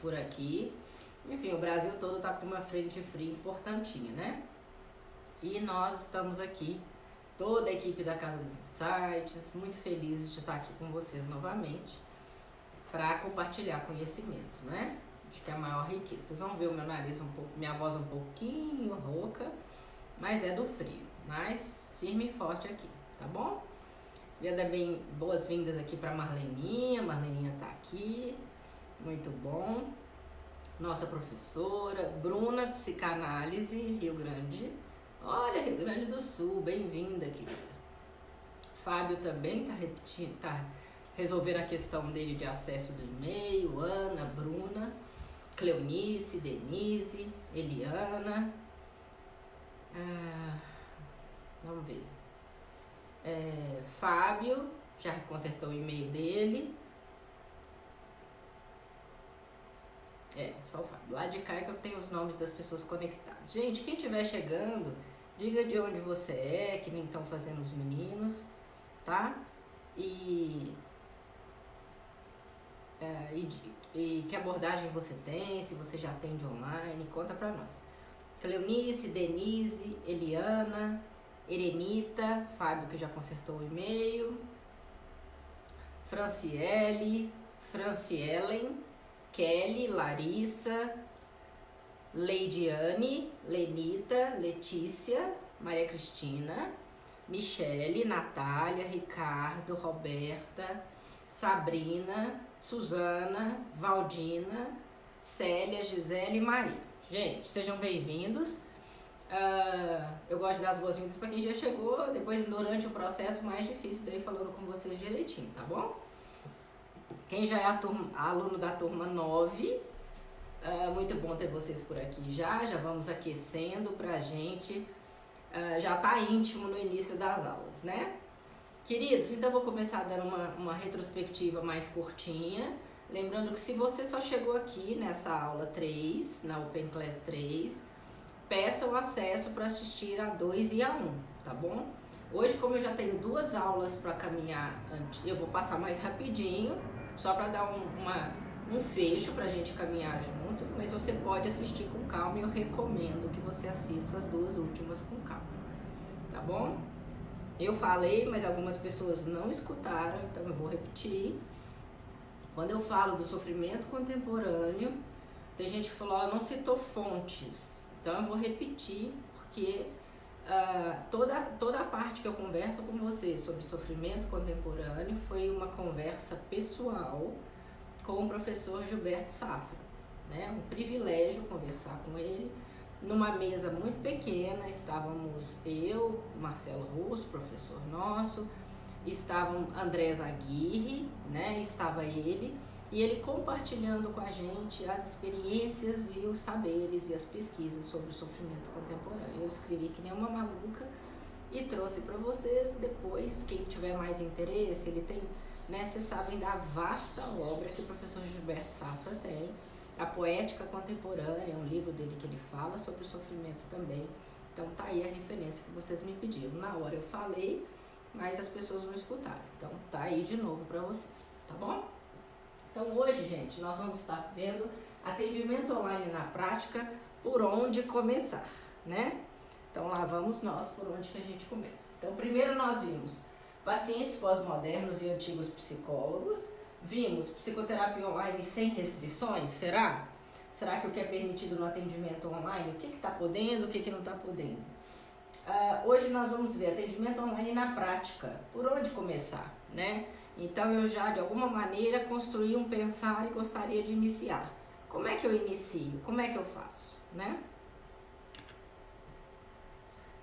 por aqui. Enfim, o Brasil todo está com uma frente fria importantinha, né? E nós estamos aqui, toda a equipe da Casa dos Insights, muito felizes de estar aqui com vocês novamente para compartilhar conhecimento, né? Acho que é a maior riqueza. Vocês vão ver o meu nariz um pouco, minha voz um pouquinho rouca, mas é do frio. Mas firme e forte aqui, tá bom? Queria dar bem boas-vindas aqui para Marleninha. Marleninha tá aqui, muito bom. Nossa professora, Bruna, psicanálise, Rio Grande. Olha, Rio Grande do Sul, bem-vinda, querida. Fábio também tá repetindo, tá resolvendo a questão dele de acesso do e-mail. Ana, Bruna, Cleonice, Denise, Eliana. Ah, vamos ver. É, Fábio, já consertou o e-mail dele. É, só o Fábio. Lá de cá é que eu tenho os nomes das pessoas conectadas. Gente, quem estiver chegando, diga de onde você é, que nem estão fazendo os meninos, tá? E, é, e, e, que abordagem você tem, se você já atende online, conta pra nós. Cleonice, Denise, Eliana, Erenita, Fábio que já consertou o e-mail, Franciele, Francielen, Kelly, Larissa, Leidiane, Lenita, Letícia, Maria Cristina, Michele, Natália, Ricardo, Roberta, Sabrina, Suzana, Valdina, Célia, Gisele e Maria. Gente, sejam bem-vindos. Uh, eu gosto das boas-vindas para quem já chegou, depois durante o processo mais difícil daí falando com vocês direitinho, tá bom? Quem já é turma, aluno da turma 9, uh, ah, muito bom ter vocês por aqui já, já vamos aquecendo pra gente, uh, já tá íntimo no início das aulas, né? Queridos, então vou começar dando uma, uma retrospectiva mais curtinha, lembrando que se você só chegou aqui nessa aula 3, na Open Class 3, peça o acesso para assistir a 2 e a 1, tá bom? Hoje, como eu já tenho duas aulas para caminhar, eu vou passar mais rapidinho, só para dar um, uma, um fecho para a gente caminhar junto, mas você pode assistir com calma e eu recomendo que você assista as duas últimas com calma, tá bom? Eu falei, mas algumas pessoas não escutaram, então eu vou repetir. Quando eu falo do sofrimento contemporâneo, tem gente que falou, oh, não citou fontes. Então eu vou repetir, porque uh, toda, toda a parte que eu converso com você sobre sofrimento contemporâneo foi uma conversa pessoal com o professor Gilberto Safra. Né? Um privilégio conversar com ele. Numa mesa muito pequena, estávamos eu, Marcelo Russo, professor nosso, estavam Andrés Aguirre, né? estava ele, e ele compartilhando com a gente as experiências e os saberes e as pesquisas sobre o sofrimento contemporâneo. Eu escrevi que nem uma maluca e trouxe para vocês. Depois, quem tiver mais interesse, ele tem, né, vocês sabem da vasta obra que o professor Gilberto Safra tem, A Poética Contemporânea, um livro dele que ele fala sobre o sofrimento também. Então tá aí a referência que vocês me pediram. Na hora eu falei, mas as pessoas não escutaram. Então tá aí de novo para vocês, tá bom? Então hoje, gente, nós vamos estar vendo atendimento online na prática, por onde começar, né? Então lá vamos nós por onde que a gente começa. Então primeiro nós vimos pacientes pós-modernos e antigos psicólogos, vimos psicoterapia online sem restrições, será? Será que o que é permitido no atendimento online, o que está podendo, o que, que não está podendo? Uh, hoje nós vamos ver atendimento online na prática, por onde começar, né? Então eu já de alguma maneira construí um pensar e gostaria de iniciar. Como é que eu inicio? Como é que eu faço, né?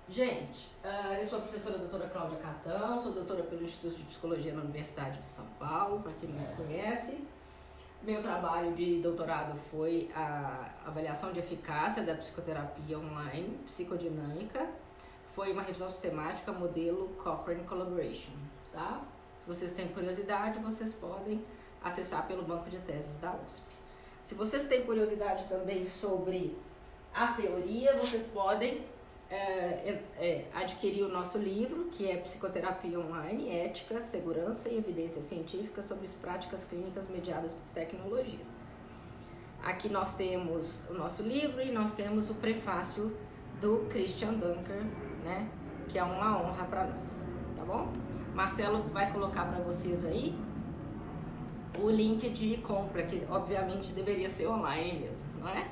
Gente, uh, eu sou a professora doutora Cláudia Catão, sou doutora pelo Instituto de Psicologia na Universidade de São Paulo, para quem não me conhece. Meu trabalho de doutorado foi a avaliação de eficácia da psicoterapia online, psicodinâmica. Foi uma revisão sistemática modelo Cochrane Collaboration, tá? Se vocês têm curiosidade, vocês podem acessar pelo banco de teses da USP. Se vocês têm curiosidade também sobre a teoria, vocês podem é, é, é, adquirir o nosso livro, que é Psicoterapia Online, Ética, Segurança e Evidência Científica sobre as Práticas Clínicas Mediadas por Tecnologias. aqui nós temos o nosso livro e nós temos o prefácio do Christian Dunker, né? Que é uma honra para nós, tá bom? Marcelo vai colocar para vocês aí o link de compra, que obviamente deveria ser online mesmo, não é?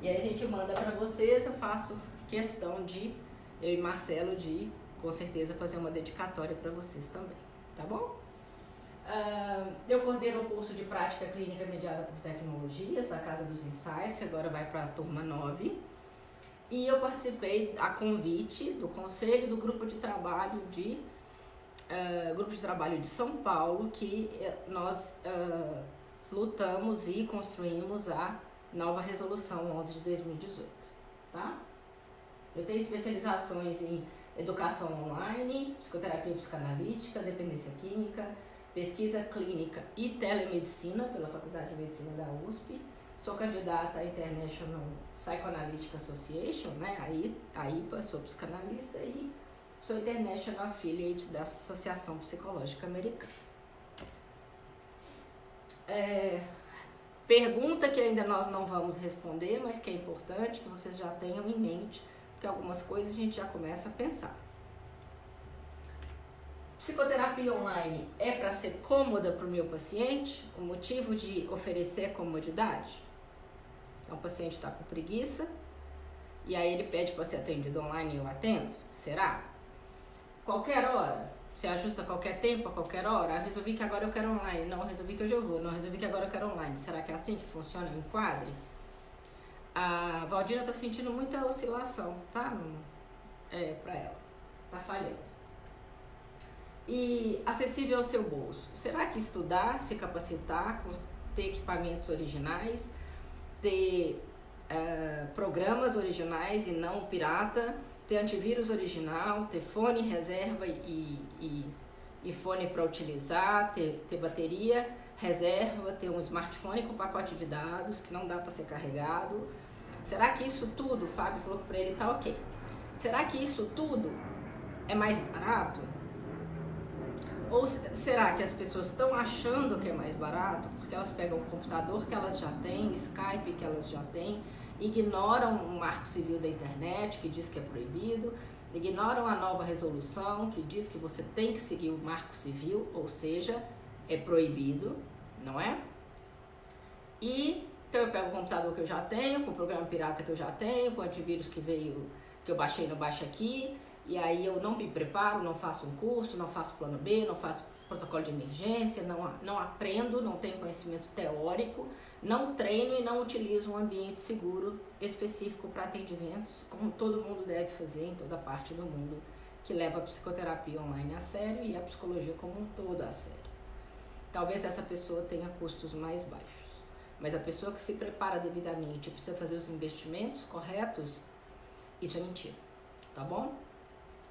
E aí a gente manda para vocês, eu faço questão de, eu e Marcelo, de com certeza fazer uma dedicatória para vocês também, tá bom? Uh, eu coordeno o curso de prática clínica mediada por tecnologias da Casa dos Insights, agora vai para a turma 9. E eu participei a convite do conselho do grupo de trabalho de uh, grupo de trabalho de São Paulo que eh, nós uh, lutamos e construímos a nova resolução 11 de 2018, tá? Eu tenho especializações em educação online, psicoterapia psicanalítica, dependência química, pesquisa clínica e telemedicina pela Faculdade de Medicina da USP. Sou candidata à International Psychoanalytic Association, né, a IPA, sou psicanalista e sou International Affiliate da Associação Psicológica Americana. É, pergunta que ainda nós não vamos responder, mas que é importante que vocês já tenham em mente, porque algumas coisas a gente já começa a pensar. Psicoterapia online é para ser cômoda para o meu paciente? O motivo de oferecer comodidade? Então, o paciente está com preguiça e aí ele pede para ser atendido online e eu atendo? Será? Qualquer hora? Você ajusta a qualquer tempo, a qualquer hora? Eu resolvi que agora eu quero online. Não, resolvi que hoje eu vou. Não, resolvi que agora eu quero online. Será que é assim que funciona enquadre? A Valdina está sentindo muita oscilação, tá? É, para ela. Tá falhando e acessível ao seu bolso. Será que estudar, se capacitar, ter equipamentos originais, ter uh, programas originais e não pirata, ter antivírus original, ter fone reserva e, e, e fone para utilizar, ter, ter bateria reserva, ter um smartphone com pacote de dados que não dá para ser carregado. Será que isso tudo, o Fábio falou para ele tá ok. Será que isso tudo é mais barato? Ou será que as pessoas estão achando que é mais barato porque elas pegam o computador que elas já têm, Skype que elas já têm, ignoram o marco civil da internet que diz que é proibido, ignoram a nova resolução que diz que você tem que seguir o marco civil, ou seja, é proibido, não é? E então eu pego o computador que eu já tenho, com o programa pirata que eu já tenho, com o antivírus que veio, que eu baixei no Baixa Aqui, e aí eu não me preparo, não faço um curso, não faço plano B, não faço protocolo de emergência, não, não aprendo, não tenho conhecimento teórico, não treino e não utilizo um ambiente seguro específico para atendimentos, como todo mundo deve fazer em toda parte do mundo que leva a psicoterapia online a sério e a psicologia como um todo a sério. Talvez essa pessoa tenha custos mais baixos, mas a pessoa que se prepara devidamente e precisa fazer os investimentos corretos, isso é mentira, tá bom?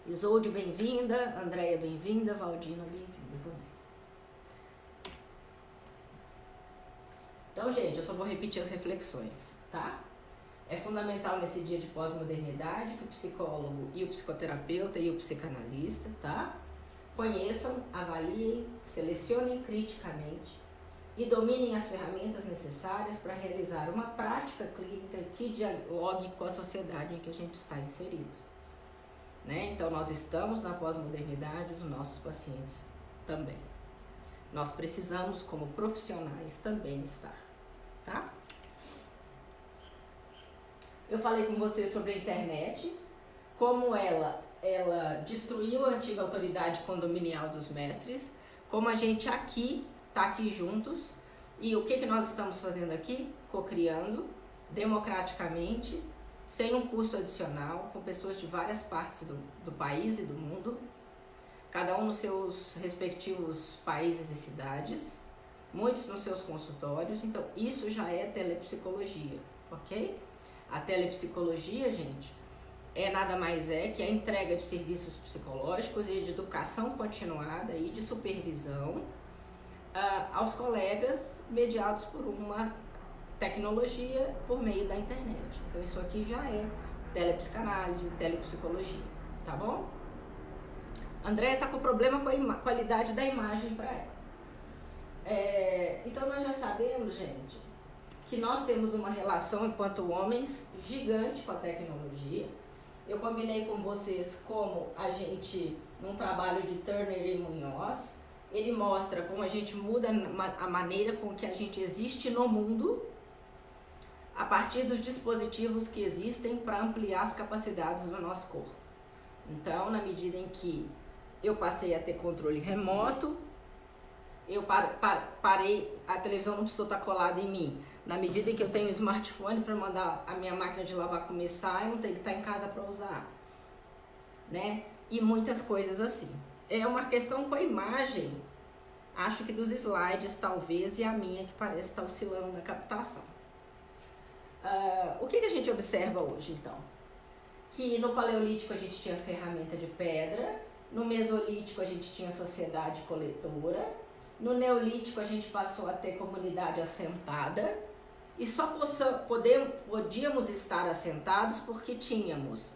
Isolde, bem-vinda. Andréia, bem-vinda. Valdina, bem-vinda também. Então, gente, eu só vou repetir as reflexões, tá? É fundamental nesse dia de pós-modernidade que o psicólogo e o psicoterapeuta e o psicanalista, tá? Conheçam, avaliem, selecionem criticamente e dominem as ferramentas necessárias para realizar uma prática clínica que dialogue com a sociedade em que a gente está inserido. Né? Então, nós estamos na pós-modernidade, os nossos pacientes também. Nós precisamos, como profissionais, também estar, tá? Eu falei com você sobre a internet, como ela, ela destruiu a antiga autoridade condominial dos mestres, como a gente aqui, tá aqui juntos, e o que, que nós estamos fazendo aqui? Cocriando democraticamente sem um custo adicional, com pessoas de várias partes do, do país e do mundo, cada um nos seus respectivos países e cidades, muitos nos seus consultórios. Então, isso já é telepsicologia, ok? A telepsicologia, gente, é nada mais é que a entrega de serviços psicológicos e de educação continuada e de supervisão uh, aos colegas mediados por uma tecnologia por meio da internet. Então isso aqui já é telepsicanálise, telepsicologia, tá bom? André tá com problema com a qualidade da imagem para ela. É, então nós já sabemos, gente, que nós temos uma relação enquanto homens gigante com a tecnologia. Eu combinei com vocês como a gente, num trabalho de Turner e Munhoz, ele mostra como a gente muda a maneira com que a gente existe no mundo a partir dos dispositivos que existem para ampliar as capacidades do nosso corpo. Então, na medida em que eu passei a ter controle remoto, eu parei, a televisão não precisou estar colada em mim. Na medida em que eu tenho um smartphone para mandar a minha máquina de lavar começar, eu não tenho que estar em casa para usar. Né? E muitas coisas assim. É uma questão com a imagem, acho que dos slides talvez, e a minha que parece estar oscilando na captação. Uh, o que, que a gente observa hoje então? Que no Paleolítico a gente tinha ferramenta de pedra, no Mesolítico a gente tinha sociedade coletora, no Neolítico a gente passou a ter comunidade assentada e só podíamos estar assentados porque tínhamos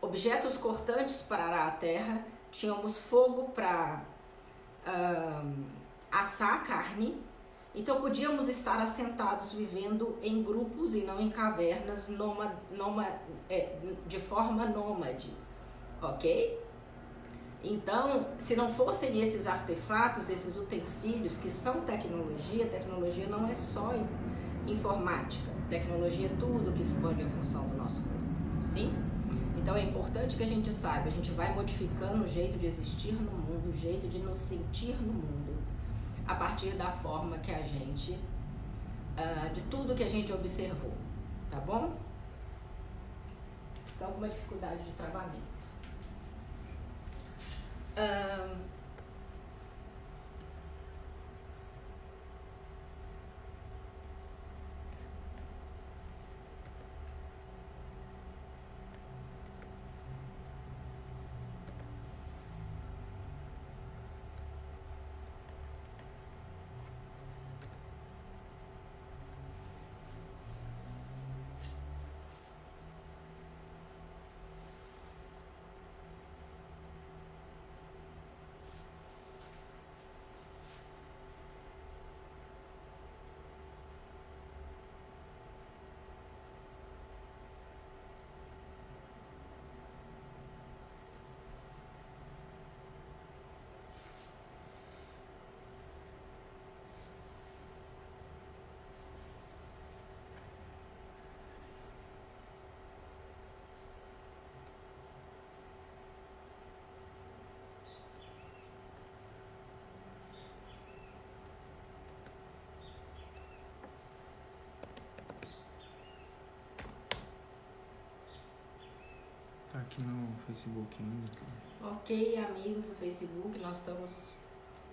objetos cortantes para arar a terra, tínhamos fogo para um, assar a carne, então podíamos estar assentados vivendo em grupos e não em cavernas noma, noma, é, de forma nômade, ok? Então, se não fossem esses artefatos, esses utensílios que são tecnologia, tecnologia não é só informática, tecnologia é tudo que expande a função do nosso corpo, sim? Então é importante que a gente saiba, a gente vai modificando o jeito de existir no mundo, o jeito de nos sentir no mundo, a partir da forma que a gente, uh, de tudo que a gente observou, tá bom? Estão uma dificuldade de travamento. Um, aqui no Facebook ainda. Ok, amigos do Facebook, nós estamos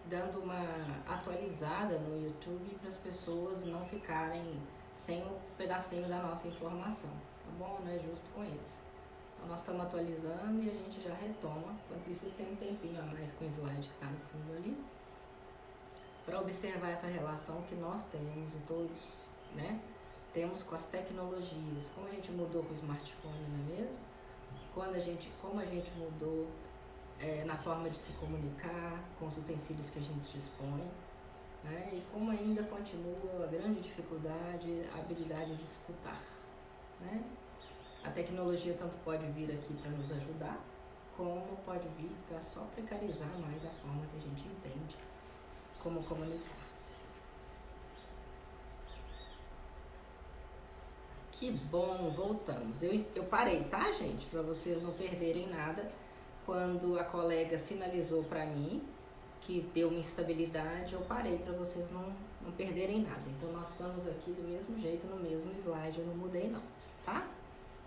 dando uma atualizada no YouTube para as pessoas não ficarem sem o pedacinho da nossa informação, tá bom? Não é justo com eles. Então nós estamos atualizando e a gente já retoma. Enquanto isso, têm um tempinho a mais com o slide que está no fundo ali, para observar essa relação que nós temos e todos, né? Temos com as tecnologias, como a gente mudou com o smartphone, não é mesmo? Quando a gente, como a gente mudou é, na forma de se comunicar, com os utensílios que a gente dispõe, né? e como ainda continua a grande dificuldade, a habilidade de escutar. Né? A tecnologia tanto pode vir aqui para nos ajudar, como pode vir para só precarizar mais a forma que a gente entende como comunicar. Que bom, voltamos. Eu, eu parei, tá, gente? Para vocês não perderem nada. Quando a colega sinalizou para mim que deu uma instabilidade, eu parei para vocês não, não perderem nada. Então nós estamos aqui do mesmo jeito, no mesmo slide, eu não mudei não, tá?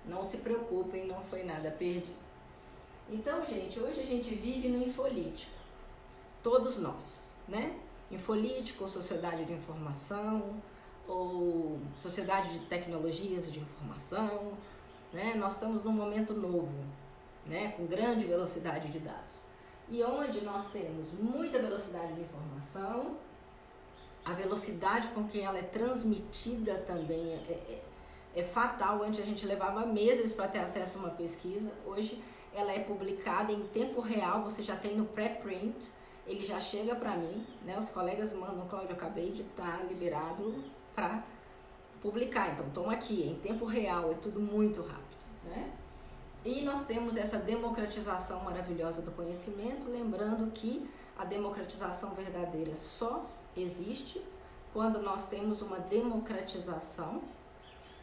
Não se preocupem, não foi nada perdido. Então, gente, hoje a gente vive no infolítico. Todos nós, né? Infolítico, sociedade de informação, ou Sociedade de Tecnologias de Informação, né? Nós estamos num momento novo, né? Com grande velocidade de dados. E onde nós temos muita velocidade de informação, a velocidade com que ela é transmitida também é, é, é fatal. Antes a gente levava meses para ter acesso a uma pesquisa, hoje ela é publicada em tempo real, você já tem no pré-print, ele já chega para mim, né? Os colegas mandam, Cláudio, acabei de estar tá liberado para publicar. Então, estão aqui, em tempo real, é tudo muito rápido, né? E nós temos essa democratização maravilhosa do conhecimento, lembrando que a democratização verdadeira só existe quando nós temos uma democratização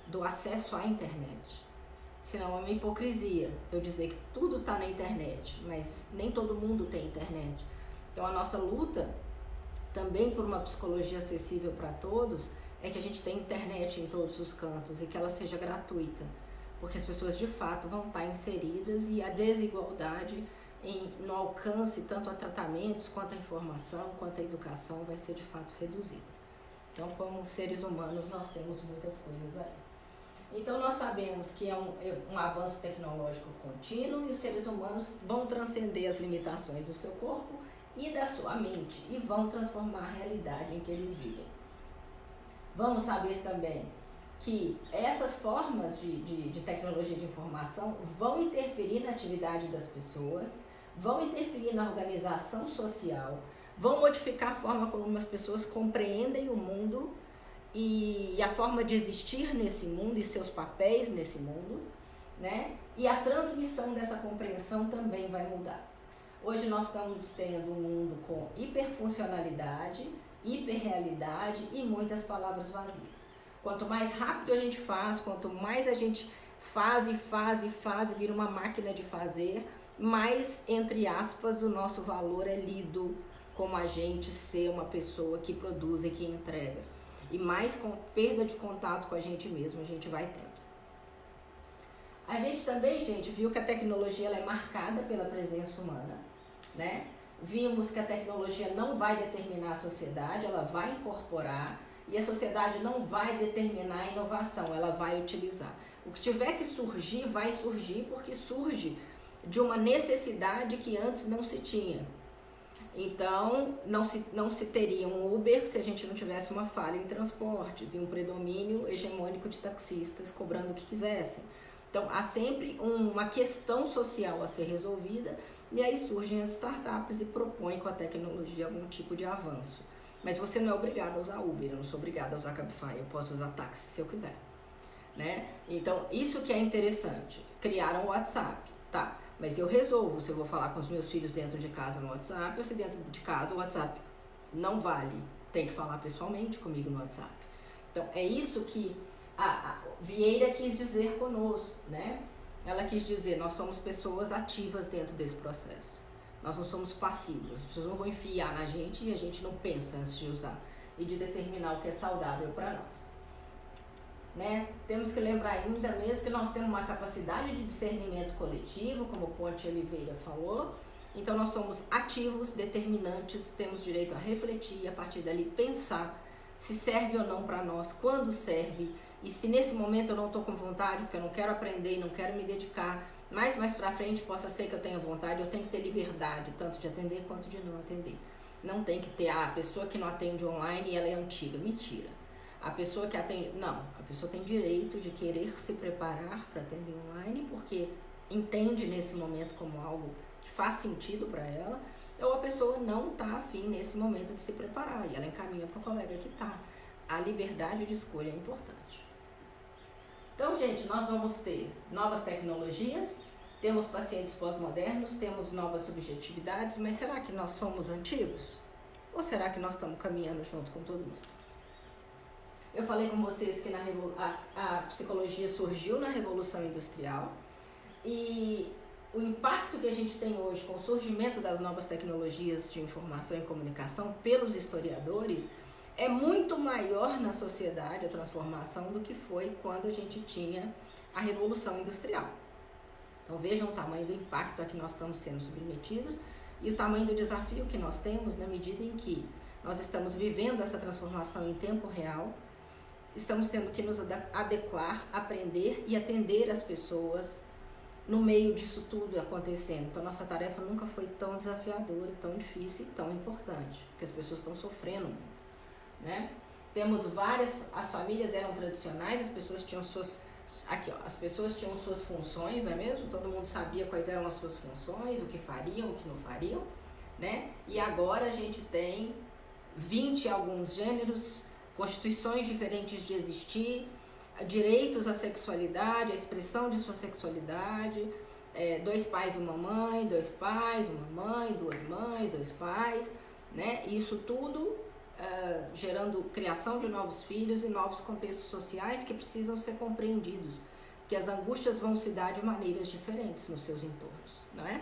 do acesso à internet. Senão é uma hipocrisia eu dizer que tudo está na internet, mas nem todo mundo tem internet. Então a nossa luta também por uma psicologia acessível para todos é que a gente tenha internet em todos os cantos e que ela seja gratuita, porque as pessoas de fato vão estar inseridas e a desigualdade em, no alcance tanto a tratamentos quanto a informação, quanto a educação vai ser de fato reduzida. Então, como seres humanos, nós temos muitas coisas aí. Então, nós sabemos que é um, é um avanço tecnológico contínuo e os seres humanos vão transcender as limitações do seu corpo e da sua mente e vão transformar a realidade em que eles vivem. Vamos saber também que essas formas de, de, de, tecnologia de informação vão interferir na atividade das pessoas, vão interferir na organização social, vão modificar a forma como as pessoas compreendem o mundo e a forma de existir nesse mundo e seus papéis nesse mundo, né? E a transmissão dessa compreensão também vai mudar. Hoje nós estamos tendo um mundo com hiperfuncionalidade, hiperrealidade e muitas palavras vazias. Quanto mais rápido a gente faz, quanto mais a gente faz e faz e faz vira uma máquina de fazer, mais, entre aspas, o nosso valor é lido como a gente ser uma pessoa que produz e que entrega e mais com perda de contato com a gente mesmo a gente vai tendo. A gente também, gente, viu que a tecnologia ela é marcada pela presença humana, né? Vimos que a tecnologia não vai determinar a sociedade, ela vai incorporar e a sociedade não vai determinar a inovação, ela vai utilizar. O que tiver que surgir, vai surgir porque surge de uma necessidade que antes não se tinha. Então, não se, não se teria um Uber se a gente não tivesse uma falha em transportes e um predomínio hegemônico de taxistas cobrando o que quisessem. Então, há sempre uma questão social a ser resolvida e aí surgem as startups e propõem com a tecnologia algum tipo de avanço. Mas você não é obrigado a usar Uber, eu não sou obrigada a usar Cabify, eu posso usar táxi se eu quiser. Né? Então, isso que é interessante. Criaram o WhatsApp, tá? Mas eu resolvo se eu vou falar com os meus filhos dentro de casa no WhatsApp ou se dentro de casa o WhatsApp não vale. Tem que falar pessoalmente comigo no WhatsApp. Então, é isso que a, a Vieira quis dizer conosco, né? Ela quis dizer, nós somos pessoas ativas dentro desse processo. Nós não somos passivos. As pessoas não vão enfiar na gente e a gente não pensa antes de usar e de determinar o que é saudável para nós. Né? Temos que lembrar ainda mesmo que nós temos uma capacidade de discernimento coletivo, como o Ponte Oliveira falou. Então nós somos ativos, determinantes, temos direito a refletir e a partir dali pensar se serve ou não para nós, quando serve e se nesse momento eu não estou com vontade, porque eu não quero aprender e não quero me dedicar, mas mais para frente possa ser que eu tenha vontade, eu tenho que ter liberdade, tanto de atender quanto de não atender. Não tem que ter ah, a pessoa que não atende online e ela é antiga. Mentira. A pessoa que atende. Não, a pessoa tem direito de querer se preparar para atender online porque entende nesse momento como algo que faz sentido para ela, ou a pessoa não está afim nesse momento de se preparar e ela encaminha para o colega que está. A liberdade de escolha é importante. Então, gente, nós vamos ter novas tecnologias, temos pacientes pós-modernos, temos novas subjetividades, mas será que nós somos antigos? Ou será que nós estamos caminhando junto com todo mundo? Eu falei com vocês que a, a psicologia surgiu na Revolução Industrial e o impacto que a gente tem hoje com o surgimento das novas tecnologias de informação e comunicação pelos historiadores é muito maior na sociedade a transformação do que foi quando a gente tinha a Revolução Industrial. Então vejam o tamanho do impacto a que nós estamos sendo submetidos e o tamanho do desafio que nós temos na medida em que nós estamos vivendo essa transformação em tempo real estamos tendo que nos adequar, aprender e atender as pessoas no meio disso tudo acontecendo. Então, nossa tarefa nunca foi tão desafiadora, tão difícil e tão importante, porque as pessoas estão sofrendo muito, né? Temos várias, as famílias eram tradicionais, as pessoas tinham suas, aqui ó, as pessoas tinham suas funções, não é mesmo? Todo mundo sabia quais eram as suas funções, o que fariam, o que não fariam, né? E agora a gente tem 20 alguns gêneros constituições diferentes de existir, direitos à sexualidade, à expressão de sua sexualidade, é, dois pais uma mãe, dois pais, uma mãe, duas mães, dois pais, né? Isso tudo uh, gerando criação de novos filhos e novos contextos sociais que precisam ser compreendidos, que as angústias vão se dar de maneiras diferentes nos seus entornos, não é?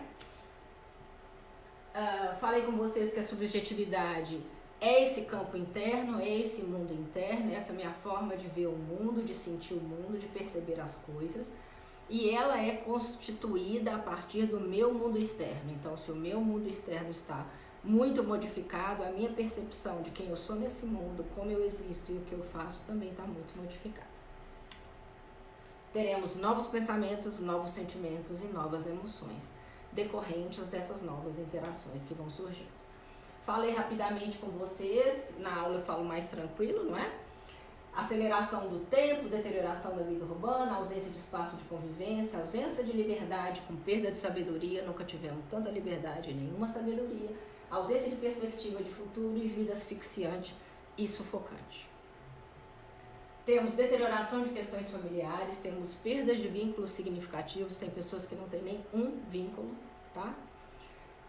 Uh, falei com vocês que a subjetividade é esse campo interno, é esse mundo interno, essa minha forma de ver o mundo, de sentir o mundo, de perceber as coisas. E ela é constituída a partir do meu mundo externo. Então, se o meu mundo externo está muito modificado, a minha percepção de quem eu sou nesse mundo, como eu existo e o que eu faço também está muito modificada. Teremos novos pensamentos, novos sentimentos e novas emoções decorrentes dessas novas interações que vão surgindo. Falei rapidamente com vocês, na aula eu falo mais tranquilo, não é? Aceleração do tempo, deterioração da vida urbana, ausência de espaço de convivência, ausência de liberdade com perda de sabedoria, nunca tivemos tanta liberdade e nenhuma sabedoria, ausência de perspectiva de futuro e vida asfixiante e sufocante. Temos deterioração de questões familiares, temos perdas de vínculos significativos, tem pessoas que não têm nem um vínculo, tá?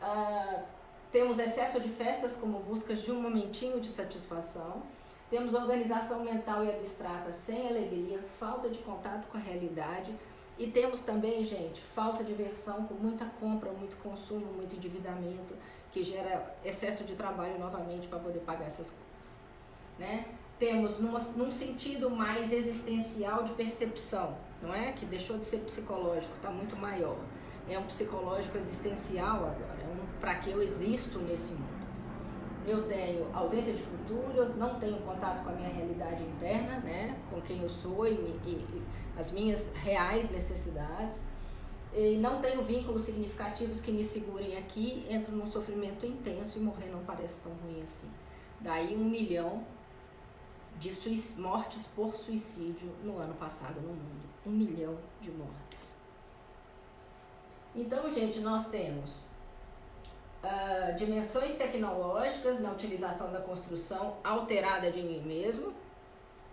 Uh, temos excesso de festas como buscas de um momentinho de satisfação. Temos organização mental e abstrata sem alegria, falta de contato com a realidade. E temos também, gente, falsa diversão com muita compra, muito consumo, muito endividamento, que gera excesso de trabalho novamente para poder pagar essas coisas. Né? temos numa, num sentido mais existencial de percepção, não é? Que deixou de ser psicológico, está muito maior. É um psicológico existencial agora, é um para que eu existo nesse mundo. Eu tenho ausência de futuro, eu não tenho contato com a minha realidade interna, né? Com quem eu sou e, e, e as minhas reais necessidades. E não tenho vínculos significativos que me segurem aqui, entro num sofrimento intenso e morrer não parece tão ruim assim. Daí um milhão de mortes por suicídio no ano passado no mundo. Um milhão de mortes. Então, gente, nós temos uh, dimensões tecnológicas na utilização da construção alterada de mim mesmo,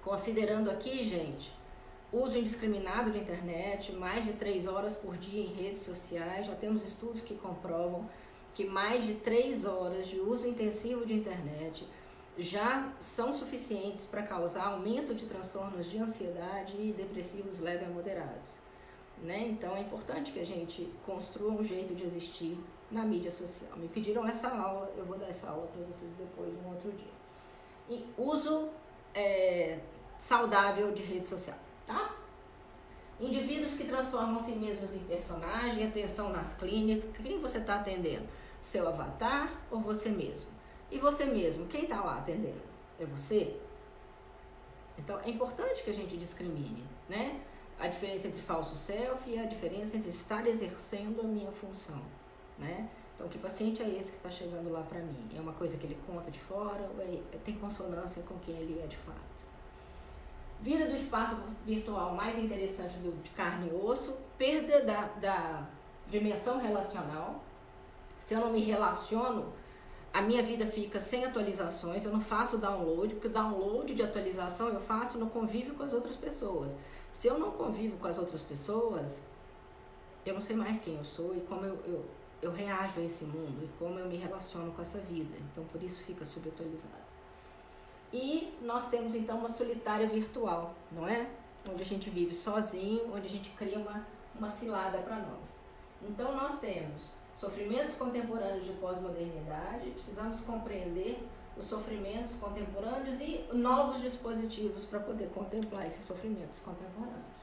considerando aqui, gente, uso indiscriminado de internet, mais de três horas por dia em redes sociais. Já temos estudos que comprovam que mais de três horas de uso intensivo de internet já são suficientes para causar aumento de transtornos de ansiedade e depressivos leves a moderados. Né? Então é importante que a gente construa um jeito de existir na mídia social. Me pediram essa aula, eu vou dar essa aula para vocês depois, um outro dia. E uso é, saudável de rede social, tá? Indivíduos que transformam si mesmos em personagem, atenção nas clínicas, quem você está atendendo? Seu avatar ou você mesmo? E você mesmo, quem está lá atendendo? É você? Então é importante que a gente discrimine, né? A diferença entre falso self e a diferença entre estar exercendo a minha função, né? Então, que paciente é esse que está chegando lá para mim? É uma coisa que ele conta de fora ou é, tem consonância com quem ele é de fato? Vida do espaço virtual mais interessante do, de carne e osso, perda da, da dimensão relacional. Se eu não me relaciono a minha vida fica sem atualizações, eu não faço download, porque o download de atualização eu faço no convívio com as outras pessoas. Se eu não convivo com as outras pessoas, eu não sei mais quem eu sou e como eu, eu, eu reajo a esse mundo e como eu me relaciono com essa vida. Então, por isso fica subatualizado. E nós temos então uma solitária virtual, não é? Onde a gente vive sozinho, onde a gente cria uma, uma cilada para nós. Então, nós temos sofrimentos contemporâneos de pós-modernidade, precisamos compreender os sofrimentos contemporâneos e novos dispositivos para poder contemplar esses sofrimentos contemporâneos.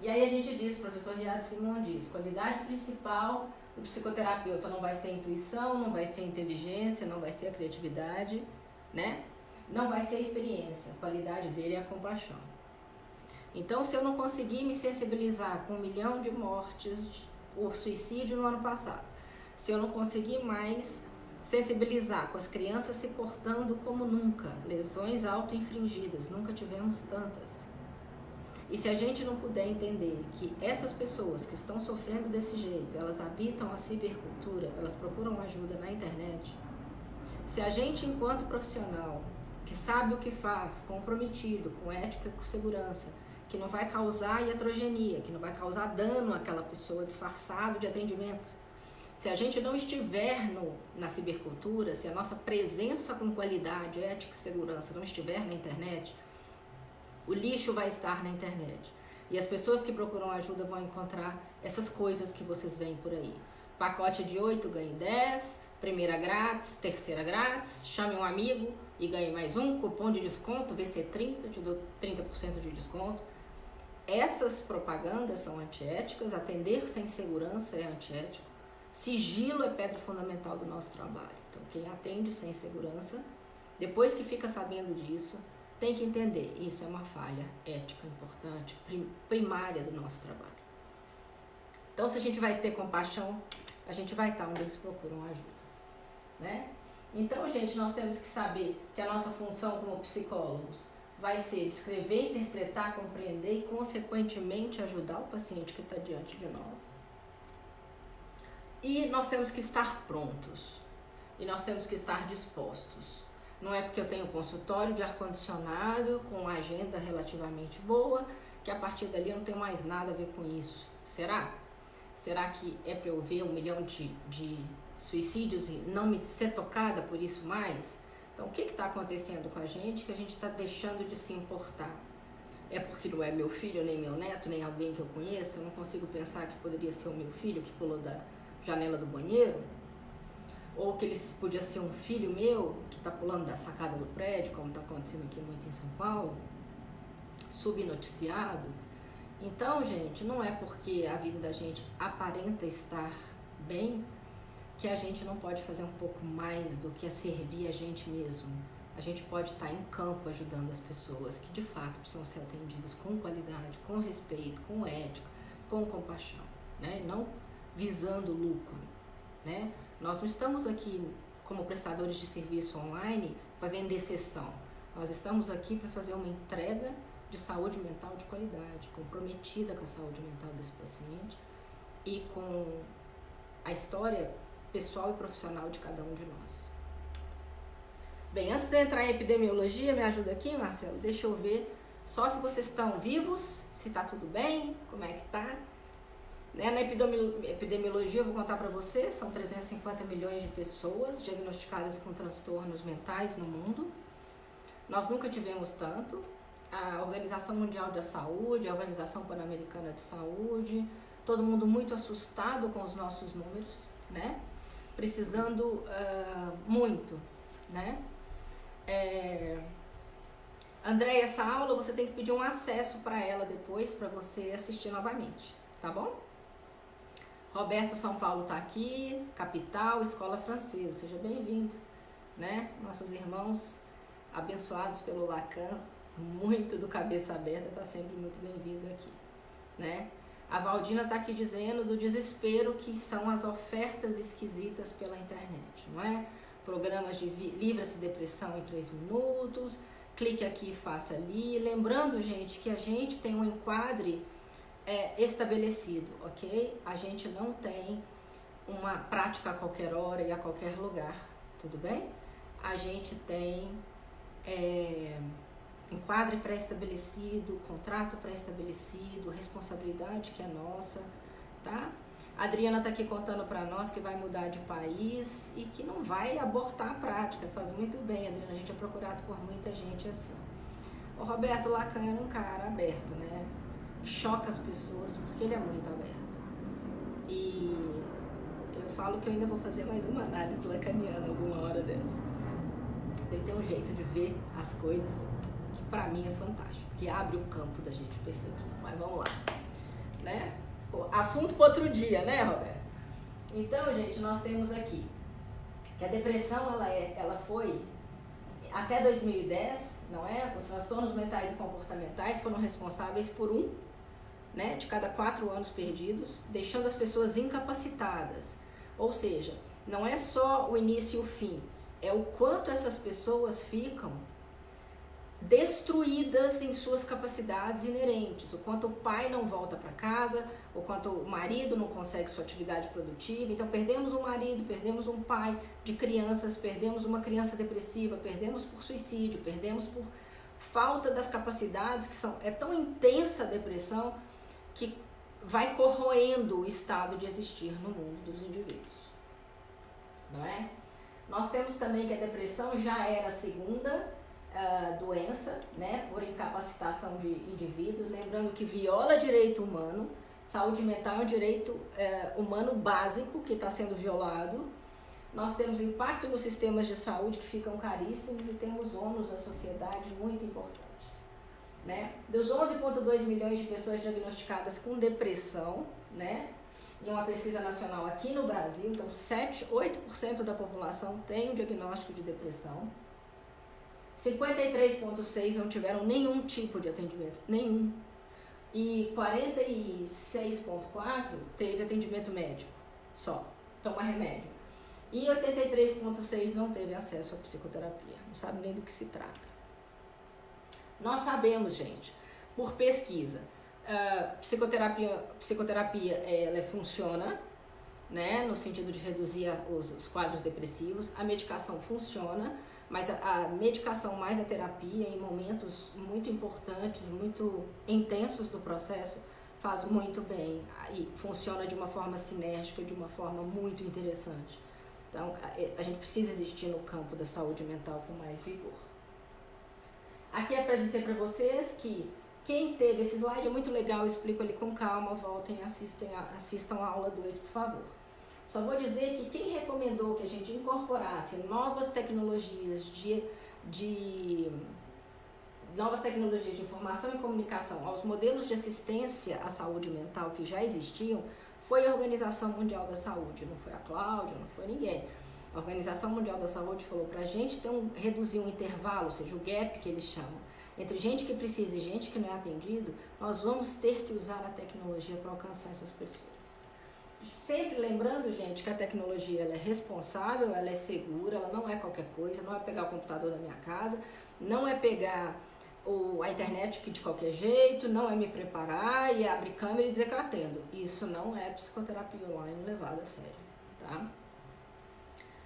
E aí a gente diz, o professor Riad Simon diz, qualidade principal do psicoterapeuta não vai ser a intuição, não vai ser a inteligência, não vai ser a criatividade, né? Não vai ser experiência, a qualidade dele é a compaixão. Então, se eu não conseguir me sensibilizar com um milhão de mortes por suicídio no ano passado. Se eu não conseguir mais sensibilizar com as crianças se cortando como nunca, lesões auto-infringidas, nunca tivemos tantas. E se a gente não puder entender que essas pessoas que estão sofrendo desse jeito, elas habitam a cibercultura, elas procuram ajuda na internet, se a gente, enquanto profissional, que sabe o que faz, comprometido, com ética e com segurança, que não vai causar iatrogenia, que não vai causar dano àquela pessoa disfarçado de atendimento. Se a gente não estiver no, na cibercultura, se a nossa presença com qualidade, ética e segurança não estiver na internet, o lixo vai estar na internet. E as pessoas que procuram ajuda vão encontrar essas coisas que vocês veem por aí. Pacote de 8 ganhe 10, primeira grátis, terceira grátis, chame um amigo e ganhe mais um, cupom de desconto, VC30, te dou 30% de desconto. Essas propagandas são antiéticas, atender sem segurança é antiético, sigilo é pedra fundamental do nosso trabalho. Então, quem atende sem segurança, depois que fica sabendo disso, tem que entender, isso é uma falha ética importante, primária do nosso trabalho. Então, se a gente vai ter compaixão, a gente vai estar onde eles procuram ajuda, né? Então, gente, nós temos que saber que a nossa função como psicólogos vai ser descrever, interpretar, compreender e, consequentemente, ajudar o paciente que está diante de nós. E nós temos que estar prontos. E nós temos que estar dispostos. Não é porque eu tenho consultório de ar-condicionado com uma agenda relativamente boa que a partir dali eu não tenho mais nada a ver com isso. Será? Será que é para eu ver um milhão de, de suicídios e não me ser tocada por isso mais? Então, o que está acontecendo com a gente que a gente está deixando de se importar? É porque não é meu filho, nem meu neto, nem alguém que eu conheça? Eu não consigo pensar que poderia ser o meu filho que pulou da janela do banheiro? Ou que ele podia ser um filho meu que está pulando da sacada do prédio, como está acontecendo aqui muito em São Paulo? Subnoticiado? Então, gente, não é porque a vida da gente aparenta estar bem que a gente não pode fazer um pouco mais do que a servir a gente mesmo. A gente pode estar em campo ajudando as pessoas que de fato precisam ser atendidas com qualidade, com respeito, com ética, com compaixão, né? Não visando lucro, né? Nós não estamos aqui como prestadores de serviço online para vender sessão. Nós estamos aqui para fazer uma entrega de saúde mental de qualidade, comprometida com a saúde mental desse paciente e com a história pessoal e profissional de cada um de nós. Bem, antes de entrar em epidemiologia, me ajuda aqui, Marcelo? Deixa eu ver só se vocês estão vivos, se está tudo bem, como é que está. Né? Na epidemiologia, eu vou contar para vocês, são 350 milhões de pessoas diagnosticadas com transtornos mentais no mundo. Nós nunca tivemos tanto. A Organização Mundial da Saúde, a Organização Pan-Americana de Saúde, todo mundo muito assustado com os nossos números, né? Precisando uh, muito, né? É... André, essa aula você tem que pedir um acesso para ela depois para você assistir novamente, tá bom? Roberto São Paulo está aqui, capital, escola francesa, seja bem-vindo, né? Nossos irmãos abençoados pelo Lacan, muito do cabeça aberta, está sempre muito bem-vindo aqui, né? A Valdina está aqui dizendo do desespero que são as ofertas esquisitas pela internet, não é? Programas de livra-se depressão em 3 minutos, clique aqui e faça ali. Lembrando, gente, que a gente tem um enquadre é, estabelecido, ok? A gente não tem uma prática a qualquer hora e a qualquer lugar, tudo bem? A gente tem. É, enquadre pré-estabelecido, contrato pré-estabelecido, responsabilidade que é nossa, tá? A Adriana está aqui contando para nós que vai mudar de país e que não vai abortar a prática. Faz muito bem, Adriana. A gente é procurado por muita gente assim. O Roberto Lacan era um cara aberto, né? Choca as pessoas porque ele é muito aberto. E eu falo que eu ainda vou fazer mais uma análise lacaniana alguma hora dessa. Ele tem um jeito de ver as coisas para mim é fantástico, que abre o campo da gente percepção. Mas vamos lá, né? Assunto para outro dia, né, Roberto? Então, gente, nós temos aqui que a depressão ela é, ela foi até 2010, não é? Os transtornos mentais e comportamentais foram responsáveis por um, né, de cada quatro anos perdidos, deixando as pessoas incapacitadas. Ou seja, não é só o início e o fim, é o quanto essas pessoas ficam destruídas em suas capacidades inerentes, o quanto o pai não volta para casa, o quanto o marido não consegue sua atividade produtiva. Então, perdemos um marido, perdemos um pai de crianças, perdemos uma criança depressiva, perdemos por suicídio, perdemos por falta das capacidades que são é tão intensa a depressão que vai corroendo o estado de existir no mundo dos indivíduos. Não é? Nós temos também que a depressão já era a segunda uh, doença, né, por incapacitação de indivíduos, lembrando que viola direito humano, saúde mental é um direito uh, humano básico que está sendo violado. Nós temos impacto nos sistemas de saúde que ficam caríssimos e temos ônus à sociedade muito importantes. Né? Dos 11,2 milhões de pessoas diagnosticadas com depressão, né? uma pesquisa nacional aqui no Brasil, então 7, 8% da população tem um diagnóstico de depressão. 53,6% não tiveram nenhum tipo de atendimento, nenhum. E 46,4% teve atendimento médico, só, toma remédio. E 83,6% não teve acesso à psicoterapia, não sabe nem do que se trata. Nós sabemos, gente, por pesquisa, uh, psicoterapia, psicoterapia ela funciona, né, no sentido de reduzir os, os quadros depressivos, a medicação funciona, mas a, a, medicação mais a terapia em momentos muito importantes, muito intensos do processo, faz muito bem e funciona de uma forma sinérgica, de uma forma muito interessante. Então, a, a gente precisa existir no campo da saúde mental com mais vigor. Aqui é para dizer para vocês que quem teve esse slide é muito legal, eu explico ali com calma, voltem, assistem, assistam a aula 2, por favor. Só vou dizer que quem recomendou que a gente incorporasse novas tecnologias de, de novas tecnologias de informação e comunicação aos modelos de assistência à saúde mental que já existiam foi a Organização Mundial da Saúde, não foi a Cláudia, não foi ninguém. A Organização Mundial da Saúde falou para a gente ter um, reduzir um intervalo, ou seja, o gap que eles chamam, entre gente que precisa e gente que não é atendido, nós vamos ter que usar a tecnologia para alcançar essas pessoas. Sempre lembrando, gente, que a tecnologia ela é responsável, ela é segura, ela não é qualquer coisa, não é pegar o computador da minha casa, não é pegar o, a internet que de qualquer jeito, não é me preparar e abrir câmera e dizer que eu atendo. Isso não é psicoterapia online levada a sério, tá?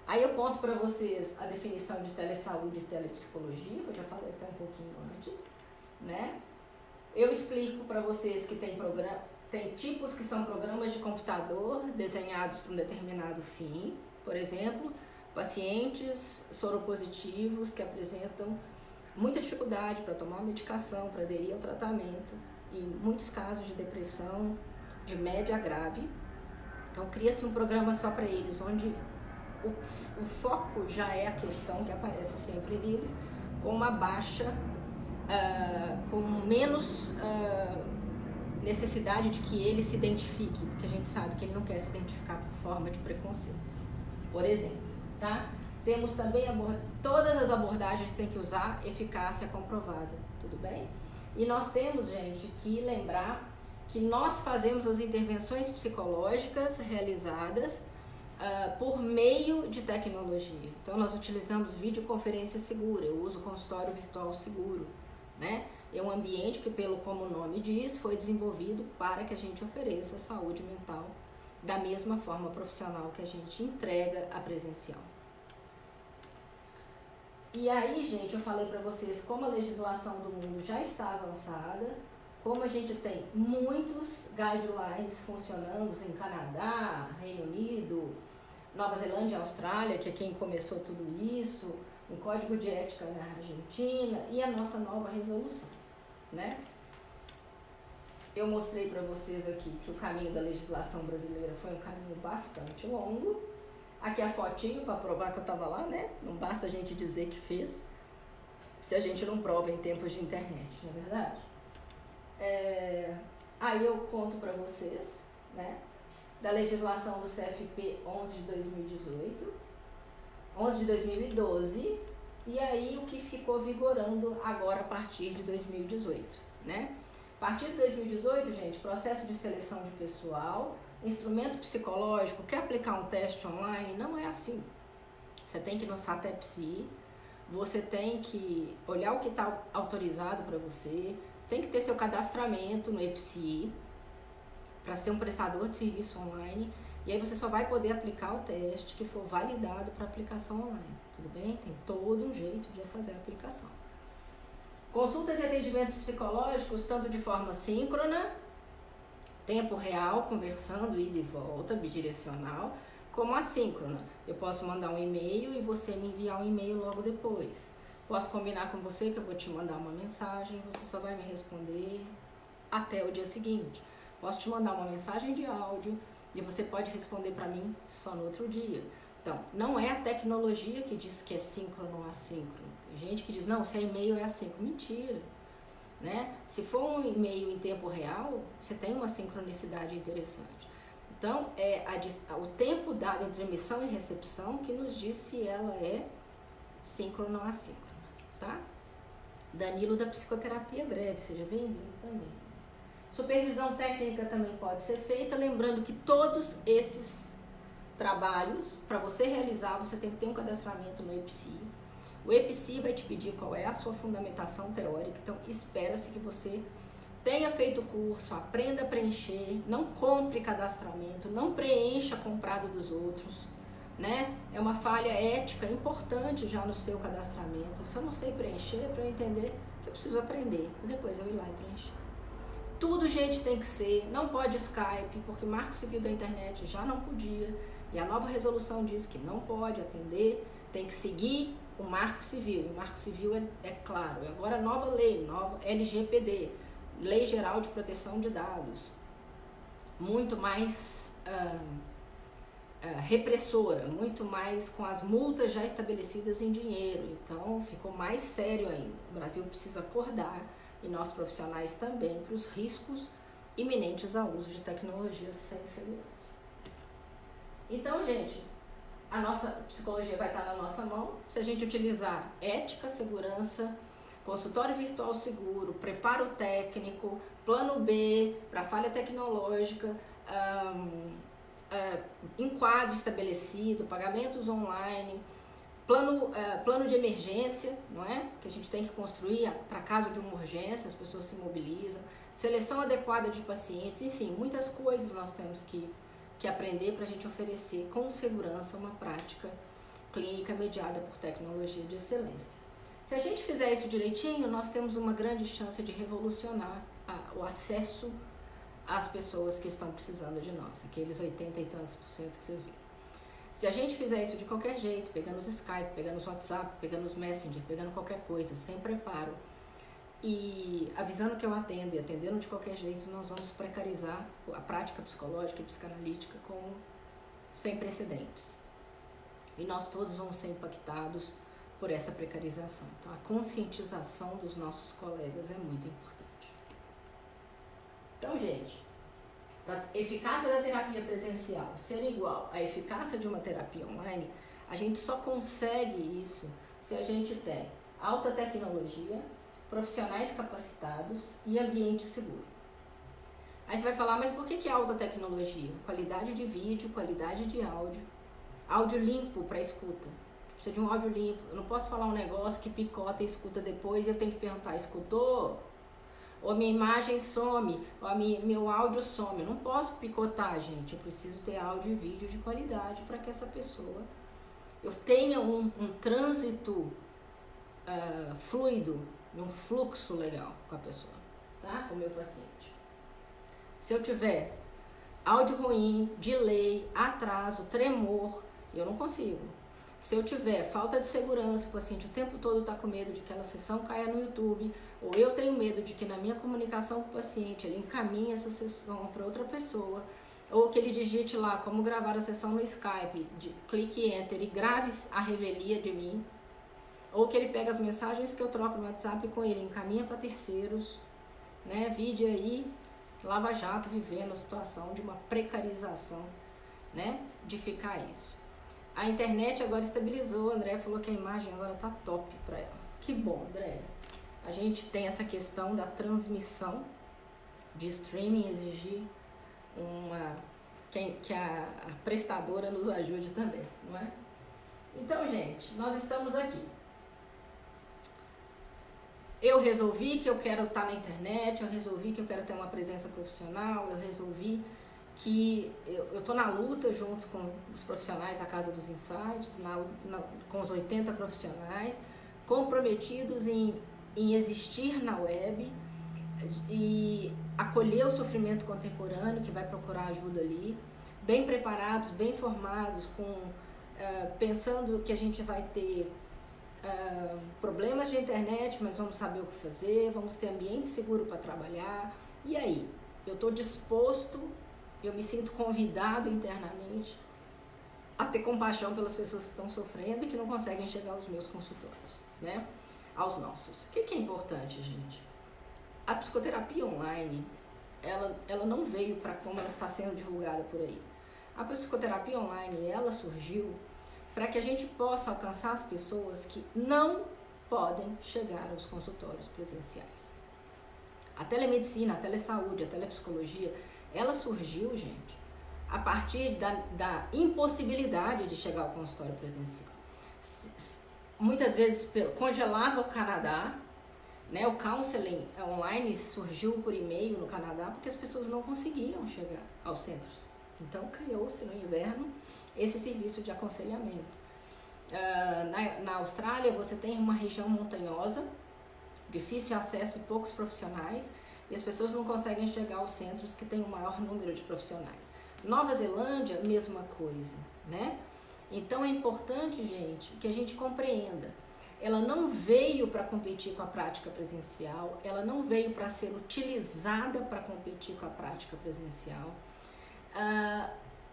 Aí eu conto para vocês a definição de telesaúde e telepsicologia, que eu já falei até um pouquinho antes, né? Eu explico para vocês que tem programa, tem tipos que são programas de computador desenhados para um determinado fim, por exemplo, pacientes soropositivos que apresentam muita dificuldade para tomar medicação, para aderir ao tratamento, e muitos casos de depressão de média a grave. Então cria-se um programa só para eles, onde o, o foco já é a questão que aparece sempre neles, com uma baixa, uh, com menos uh, necessidade de que ele se identifique, porque a gente sabe que ele não quer se identificar por forma de preconceito. Por exemplo, tá? Temos também todas as abordagens têm que usar eficácia comprovada, tudo bem? E nós temos, gente, que lembrar que nós fazemos as intervenções psicológicas realizadas uh, por meio de tecnologia. Então, nós utilizamos videoconferência segura, eu uso consultório virtual seguro, né? É um ambiente que, pelo como o nome diz, foi desenvolvido para que a gente ofereça saúde mental da mesma forma profissional que a gente entrega a presencial. E aí, gente, eu falei para vocês como a legislação do mundo já está avançada, como a gente tem muitos guidelines funcionando em Canadá, Reino Unido, Nova Zelândia Austrália, que é quem começou tudo isso, um código de ética na Argentina e a nossa nova resolução, né? Eu mostrei para vocês aqui que o caminho da legislação brasileira foi um caminho bastante longo. Aqui a fotinho para provar que eu estava lá, né? Não basta a gente dizer que fez, se a gente não prova em tempos de internet, não é verdade? É... Aí eu conto para vocês, né? da legislação do CFP 11 de 2018, 11 de 2012, e aí o que ficou vigorando agora a partir de 2018, né? A partir de 2018, gente, processo de seleção de pessoal, instrumento psicológico, quer aplicar um teste online? Não é assim. Você tem que ir no SATEPSI, você tem que olhar o que está autorizado para você, você tem que ter seu cadastramento no EPSI para ser um prestador de serviço online. E aí você só vai poder aplicar o teste que for validado para aplicação online. Tudo bem? Tem todo um jeito de fazer a aplicação. Consultas e atendimentos psicológicos, tanto de forma síncrona, tempo real, conversando, ida e volta, bidirecional, como assíncrona. Eu posso mandar um e-mail e você me enviar um e-mail logo depois. Posso combinar com você que eu vou te mandar uma mensagem e você só vai me responder até o dia seguinte. Posso te mandar uma mensagem de áudio e você pode responder para mim só no outro dia. Então, não é a tecnologia que diz que é síncrono ou assíncrono. Tem gente que diz, não, se é e-mail é assíncrono. Mentira. Né? Se for um e-mail em tempo real, você tem uma sincronicidade interessante. Então, é a, o tempo dado entre emissão e recepção que nos diz se ela é síncrono ou assíncrono. Tá? Danilo da Psicoterapia Breve, seja bem-vindo também. Supervisão técnica também pode ser feita, lembrando que todos esses trabalhos, para você realizar, você tem que ter um cadastramento no EPSI. O EPSI vai te pedir qual é a sua fundamentação teórica, então espera-se que você tenha feito o curso, aprenda a preencher, não compre cadastramento, não preencha comprado dos outros, né? É uma falha ética importante já no seu cadastramento. Se eu não sei preencher, é para eu entender que eu preciso aprender, depois eu ir lá e preencher. Tudo, gente, tem que ser. Não pode Skype, porque Marco Civil da Internet já não podia. E a nova resolução diz que não pode atender, tem que seguir o Marco Civil. O Marco Civil é, é claro. E agora nova lei, nova LGPD, Lei Geral de Proteção de Dados. Muito mais ah, repressora, muito mais com as multas já estabelecidas em dinheiro. Então ficou mais sério ainda. O Brasil precisa acordar e nós profissionais também para os riscos iminentes ao uso de tecnologias sem segurança. Então, gente, a nossa psicologia vai estar na nossa mão se a gente utilizar ética, segurança, consultório virtual seguro, preparo técnico, plano B para falha tecnológica, um, uh, enquadro estabelecido, pagamentos online Plano, uh, plano de emergência, não é? Que a gente tem que construir para caso de uma urgência, as pessoas se mobilizam. Seleção adequada de pacientes, enfim, muitas coisas nós temos que, que aprender para a gente oferecer com segurança uma prática clínica mediada por tecnologia de excelência. Se a gente fizer isso direitinho, nós temos uma grande chance de revolucionar a, o acesso às pessoas que estão precisando de nós, aqueles 80 e tantos por cento que vocês viram. Se a gente fizer isso de qualquer jeito, pegando os Skype, pegando os WhatsApp, pegando os Messenger, pegando qualquer coisa, sem preparo, e avisando que eu atendo e atendendo de qualquer jeito, nós vamos precarizar a prática psicológica e psicanalítica como sem precedentes. E nós todos vamos ser impactados por essa precarização. Então, a conscientização dos nossos colegas é muito importante. Então, gente, a eficácia da terapia presencial ser igual à eficácia de uma terapia online, a gente só consegue isso se a gente tem alta tecnologia, profissionais capacitados e ambiente seguro. Aí você vai falar, mas por que, que é alta tecnologia? Qualidade de vídeo, qualidade de áudio, áudio limpo para escuta. Precisa de um áudio limpo. Eu não posso falar um negócio que picota e escuta depois e eu tenho que perguntar, escutou? Ou minha imagem some, ou minha, meu áudio some. Eu não posso picotar, gente. Eu preciso ter áudio e vídeo de qualidade para que essa pessoa eu tenha um, um trânsito uh, fluido, um fluxo legal com a pessoa, tá? Com o meu paciente. Se eu tiver áudio ruim, delay, atraso, tremor, eu não consigo. Se eu tiver falta de segurança, o paciente o tempo todo está com medo de que aquela sessão caia no YouTube, ou eu tenho medo de que na minha comunicação com o paciente ele encaminhe essa sessão para outra pessoa, ou que ele digite lá como gravar a sessão no Skype, de, clique enter e grave a revelia de mim, ou que ele pega as mensagens que eu troco no WhatsApp com ele, encaminha para terceiros, né? Vide aí Lava Jato vivendo a situação de uma precarização, né? De ficar isso. A internet agora estabilizou, o André falou que a imagem agora tá top para ela. Que bom, André. A gente tem essa questão da transmissão de streaming exigir uma que, a, a prestadora nos ajude também, não é? Então, gente, nós estamos aqui. Eu resolvi que eu quero estar na internet, eu resolvi que eu quero ter uma presença profissional, eu resolvi que eu estou na luta junto com os profissionais da Casa dos Insights, na, na, com os 80 profissionais, comprometidos em, em existir na web e acolher o sofrimento contemporâneo, que vai procurar ajuda ali, bem preparados, bem formados, com, uh, pensando que a gente vai ter uh, problemas de internet, mas vamos saber o que fazer, vamos ter ambiente seguro para trabalhar. E aí? Eu estou disposto eu me sinto convidado internamente a ter compaixão pelas pessoas que estão sofrendo e que não conseguem chegar aos meus consultórios, né? Aos nossos. O que, que é importante, gente? A psicoterapia online, ela, ela não veio para como ela está sendo divulgada por aí. A psicoterapia online, ela surgiu para que a gente possa alcançar as pessoas que não podem chegar aos consultórios presenciais. A telemedicina, a telesaúde, a telepsicologia, ela surgiu, gente, a partir da, da impossibilidade de chegar ao consultório presencial. Muitas vezes congelava o Canadá, né? O counseling online surgiu por e-mail no Canadá porque as pessoas não conseguiam chegar aos centros. Então criou-se no inverno esse serviço de aconselhamento. Uh, na, na Austrália você tem uma região montanhosa, difícil acesso e poucos profissionais e as pessoas não conseguem chegar aos centros que têm o maior número de profissionais. Nova Zelândia, mesma coisa, né? Então é importante, gente, que a gente compreenda. Ela não veio para competir com a prática presencial, ela não veio para ser utilizada para competir com a prática presencial. Uh,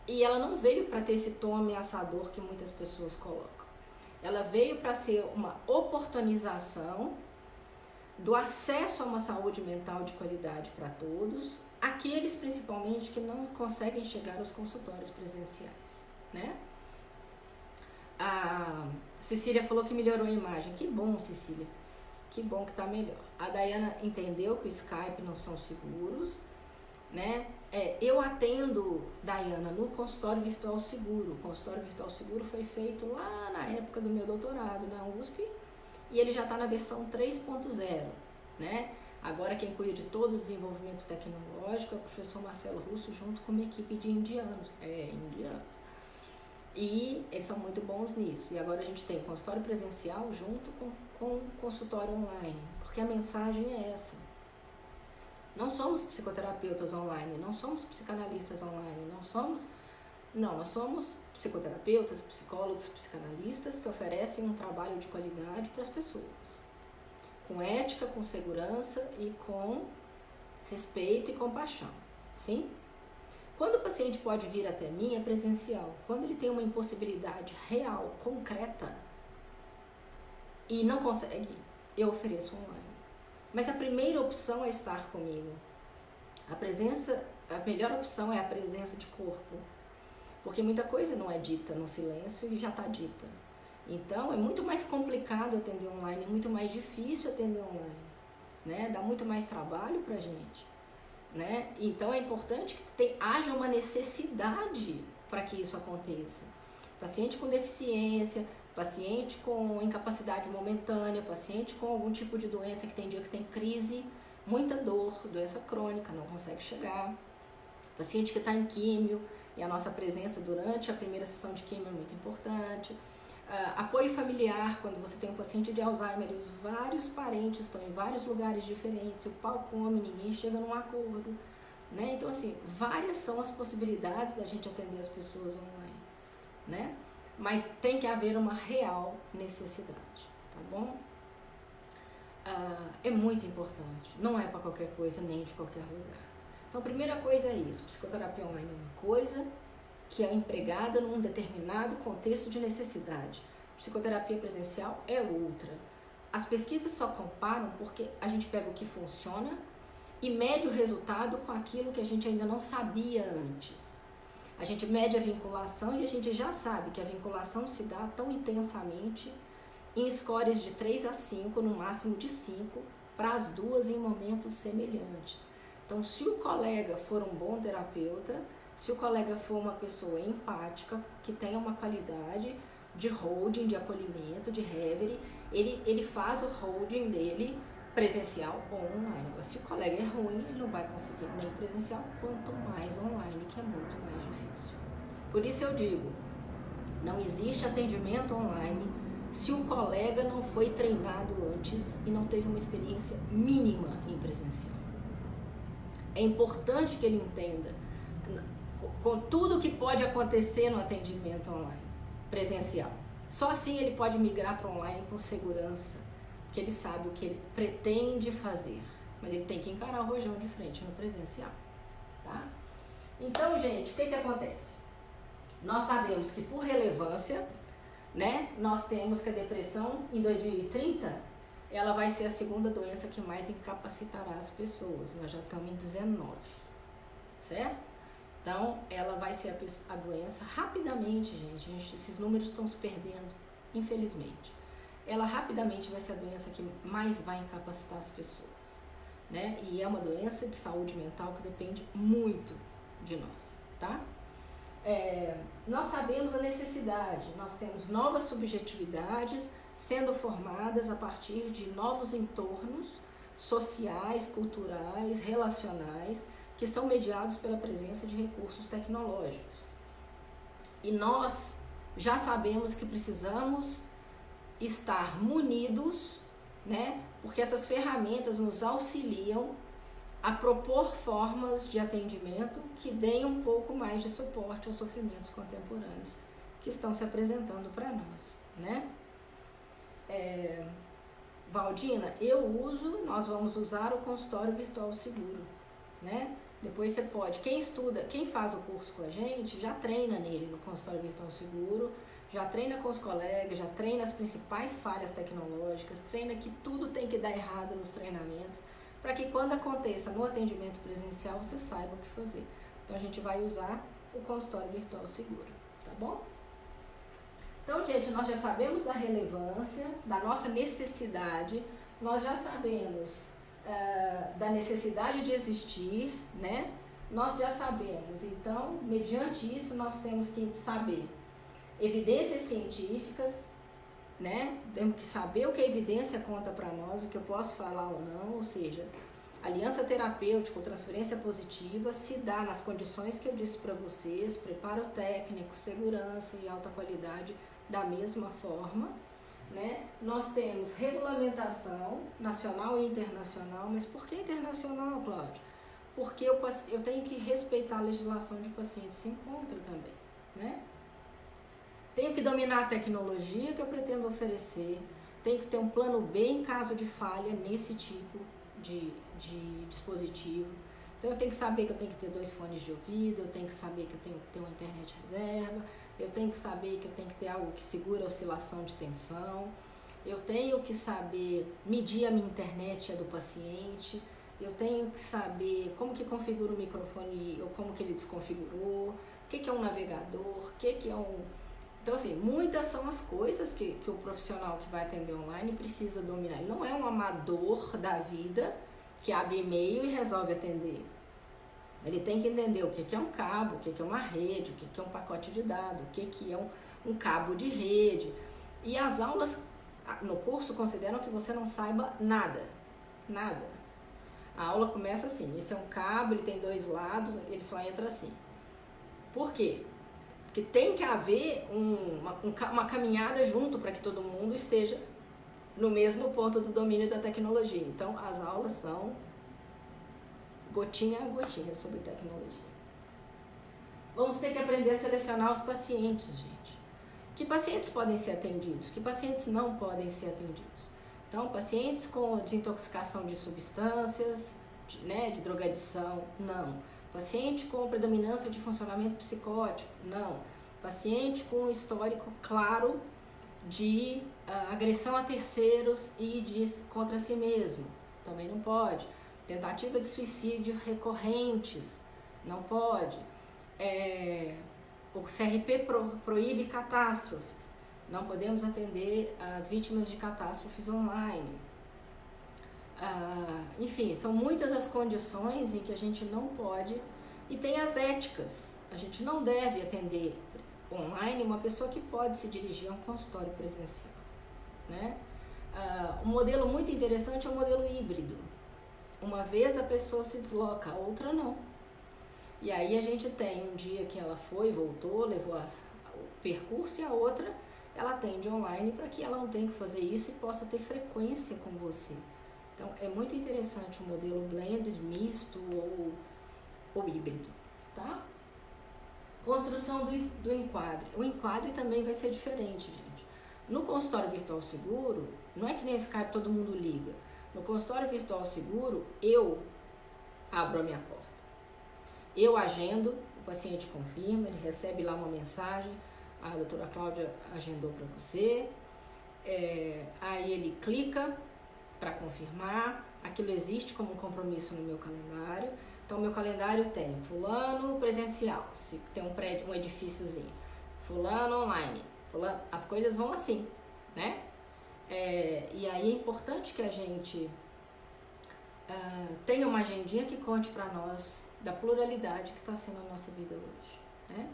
e ela não veio para ter esse tom ameaçador que muitas pessoas colocam. Ela veio para ser uma oportunização do acesso a uma saúde mental de qualidade para todos, aqueles principalmente que não conseguem chegar aos consultórios presenciais, né? A Cecília falou que melhorou a imagem. Que bom, Cecília. Que bom que está melhor. A Dayana entendeu que o Skype não são seguros, né? É, eu atendo, Dayana, no consultório virtual seguro. O consultório virtual seguro foi feito lá na época do meu doutorado na USP e ele já está na versão 3.0, né? Agora quem cuida de todo o desenvolvimento tecnológico é o professor Marcelo Russo junto com uma equipe de indianos, é, indianos. E eles são muito bons nisso. E agora a gente tem consultório presencial junto com, com consultório online, porque a mensagem é essa. Não somos psicoterapeutas online, não somos psicanalistas online, não somos. Não, nós somos psicoterapeutas, psicólogos, psicanalistas que oferecem um trabalho de qualidade para as pessoas, com ética, com segurança e com respeito e compaixão, sim? Quando o paciente pode vir até mim é presencial. Quando ele tem uma impossibilidade real, concreta e não consegue, eu ofereço online. Mas a primeira opção é estar comigo. A presença, a melhor opção é a presença de corpo porque muita coisa não é dita no silêncio e já está dita. Então é muito mais complicado atender online, é muito mais difícil atender online, né? Dá muito mais trabalho para gente, né? Então é importante que tem, haja uma necessidade para que isso aconteça. Paciente com deficiência, paciente com incapacidade momentânea, paciente com algum tipo de doença que tem dia que tem crise, muita dor, doença crônica, não consegue chegar, paciente que está em químio, e a nossa presença durante a primeira sessão de quimio é muito importante. Uh, apoio familiar, quando você tem um paciente de Alzheimer e os vários parentes estão em vários lugares diferentes, o pau come, ninguém chega num acordo. Né? Então, assim, várias são as possibilidades da gente atender as pessoas online. Né? Mas tem que haver uma real necessidade, tá bom? Uh, é muito importante. Não é para qualquer coisa, nem de qualquer lugar. Então, a primeira coisa é isso: psicoterapia online é uma coisa que é empregada num determinado contexto de necessidade. Psicoterapia presencial é outra. As pesquisas só comparam porque a gente pega o que funciona e mede o resultado com aquilo que a gente ainda não sabia antes. A gente mede a vinculação e a gente já sabe que a vinculação se dá tão intensamente em scores de 3 a 5, no máximo de 5, para as duas em momentos semelhantes. Então, se o colega for um bom terapeuta, se o colega for uma pessoa empática, que tenha uma qualidade de holding, de acolhimento, de reverie, ele, ele faz o holding dele presencial ou online. Se o colega é ruim, ele não vai conseguir nem presencial, quanto mais online, que é muito mais difícil. Por isso eu digo, não existe atendimento online se o colega não foi treinado antes e não teve uma experiência mínima em presencial. É importante que ele entenda com tudo que pode acontecer no atendimento online, presencial. Só assim ele pode migrar para online com segurança, que ele sabe o que ele pretende fazer. Mas ele tem que encarar o rojão de frente no presencial. Tá? Então, gente, o que, que acontece? Nós sabemos que por relevância, né, nós temos que a depressão em 2030 ela vai ser a segunda doença que mais incapacitará as pessoas. Nós já estamos em 19, certo? Então, ela vai ser a, a doença rapidamente, gente, gente. Esses números estão se perdendo, infelizmente. Ela rapidamente vai ser a doença que mais vai incapacitar as pessoas, né? E é uma doença de saúde mental que depende muito de nós, tá? É, nós sabemos a necessidade, nós temos novas subjetividades sendo formadas a partir de novos entornos sociais, culturais, relacionais, que são mediados pela presença de recursos tecnológicos. E nós já sabemos que precisamos estar munidos, né? Porque essas ferramentas nos auxiliam a propor formas de atendimento que deem um pouco mais de suporte aos sofrimentos contemporâneos que estão se apresentando para nós, né? É, Valdina, eu uso, nós vamos usar o consultório virtual seguro, né? Depois você pode, quem estuda, quem faz o curso com a gente, já treina nele no consultório virtual seguro, já treina com os colegas, já treina as principais falhas tecnológicas, treina que tudo tem que dar errado nos treinamentos, para que quando aconteça no atendimento presencial você saiba o que fazer. Então a gente vai usar o consultório virtual seguro, tá bom? Então, gente, nós já sabemos da relevância, da nossa necessidade, nós já sabemos uh, da necessidade de existir, né? Nós já sabemos. Então, mediante isso, nós temos que saber evidências científicas, né? Temos que saber o que a evidência conta para nós, o que eu posso falar ou não, ou seja, aliança terapêutica ou transferência positiva se dá nas condições que eu disse para vocês, preparo técnico, segurança e alta qualidade da mesma forma. Né? Nós temos regulamentação nacional e internacional, mas por que internacional, Cláudio? Porque eu, eu tenho que respeitar a legislação de paciente se encontra também. Né? Tenho que dominar a tecnologia que eu pretendo oferecer, tenho que ter um plano B em caso de falha nesse tipo de, de dispositivo. Então eu tenho que saber que eu tenho que ter dois fones de ouvido, eu tenho que saber que eu tenho que ter uma internet reserva, eu tenho que saber que eu tenho que ter algo que segura a oscilação de tensão, eu tenho que saber medir a minha internet a do paciente, eu tenho que saber como que configura o microfone ou como que ele desconfigurou, o que, que é um navegador, o que, que é um. Então, assim, muitas são as coisas que, que o profissional que vai atender online precisa dominar. Ele não é um amador da vida que abre e-mail e resolve atender. Ele tem que entender o que é um cabo, o que é uma rede, o que é um pacote de dados, o que é um, cabo de rede. E as aulas no curso consideram que você não saiba nada. Nada. A aula começa assim: esse é um cabo, ele tem dois lados, ele só entra assim. Por quê? Porque tem que haver um, uma, um, uma caminhada junto para que todo mundo esteja no mesmo ponto do domínio da tecnologia. Então, as aulas são gotinha a gotinha sobre tecnologia. Vamos ter que aprender a selecionar os pacientes, gente. Que pacientes podem ser atendidos? Que pacientes não podem ser atendidos? Então, pacientes com desintoxicação de substâncias, de, né, de drogadição, não. Paciente com predominância de funcionamento psicótico, não. Paciente com histórico claro de uh, agressão a terceiros e de contra si mesmo, também não pode tentativa de suicídio recorrentes, não pode. É, o CRP pro, proíbe catástrofes, não podemos atender as vítimas de catástrofes online. Ah, enfim, são muitas as condições em que a gente não pode, e tem as éticas. A gente não deve atender online uma pessoa que pode se dirigir a um consultório presencial, né? Uh, um modelo muito interessante é o modelo híbrido. Uma vez a pessoa se desloca, a outra não. E aí a gente tem um dia que ela foi, voltou, levou a, o percurso e a outra ela atende online para que ela não tenha que fazer isso e possa ter frequência com você. Então é muito interessante o modelo blend, misto ou, ou híbrido, tá? Construção do, do enquadre. O enquadre também vai ser diferente, gente. No consultório virtual seguro, não é que nem Skype todo mundo liga. No consultório virtual seguro, eu abro a minha porta. Eu agendo, o paciente confirma, ele recebe lá uma mensagem, a doutora Cláudia agendou para você. É, aí ele clica para confirmar, aquilo existe como um compromisso no meu calendário. Então, meu calendário tem fulano presencial, se tem um prédio, um edifíciozinho, fulano online, fulano, as coisas vão assim, né? É, e aí é importante que a gente uh, tenha uma agendinha que conte para nós da pluralidade que está sendo a nossa vida hoje, né?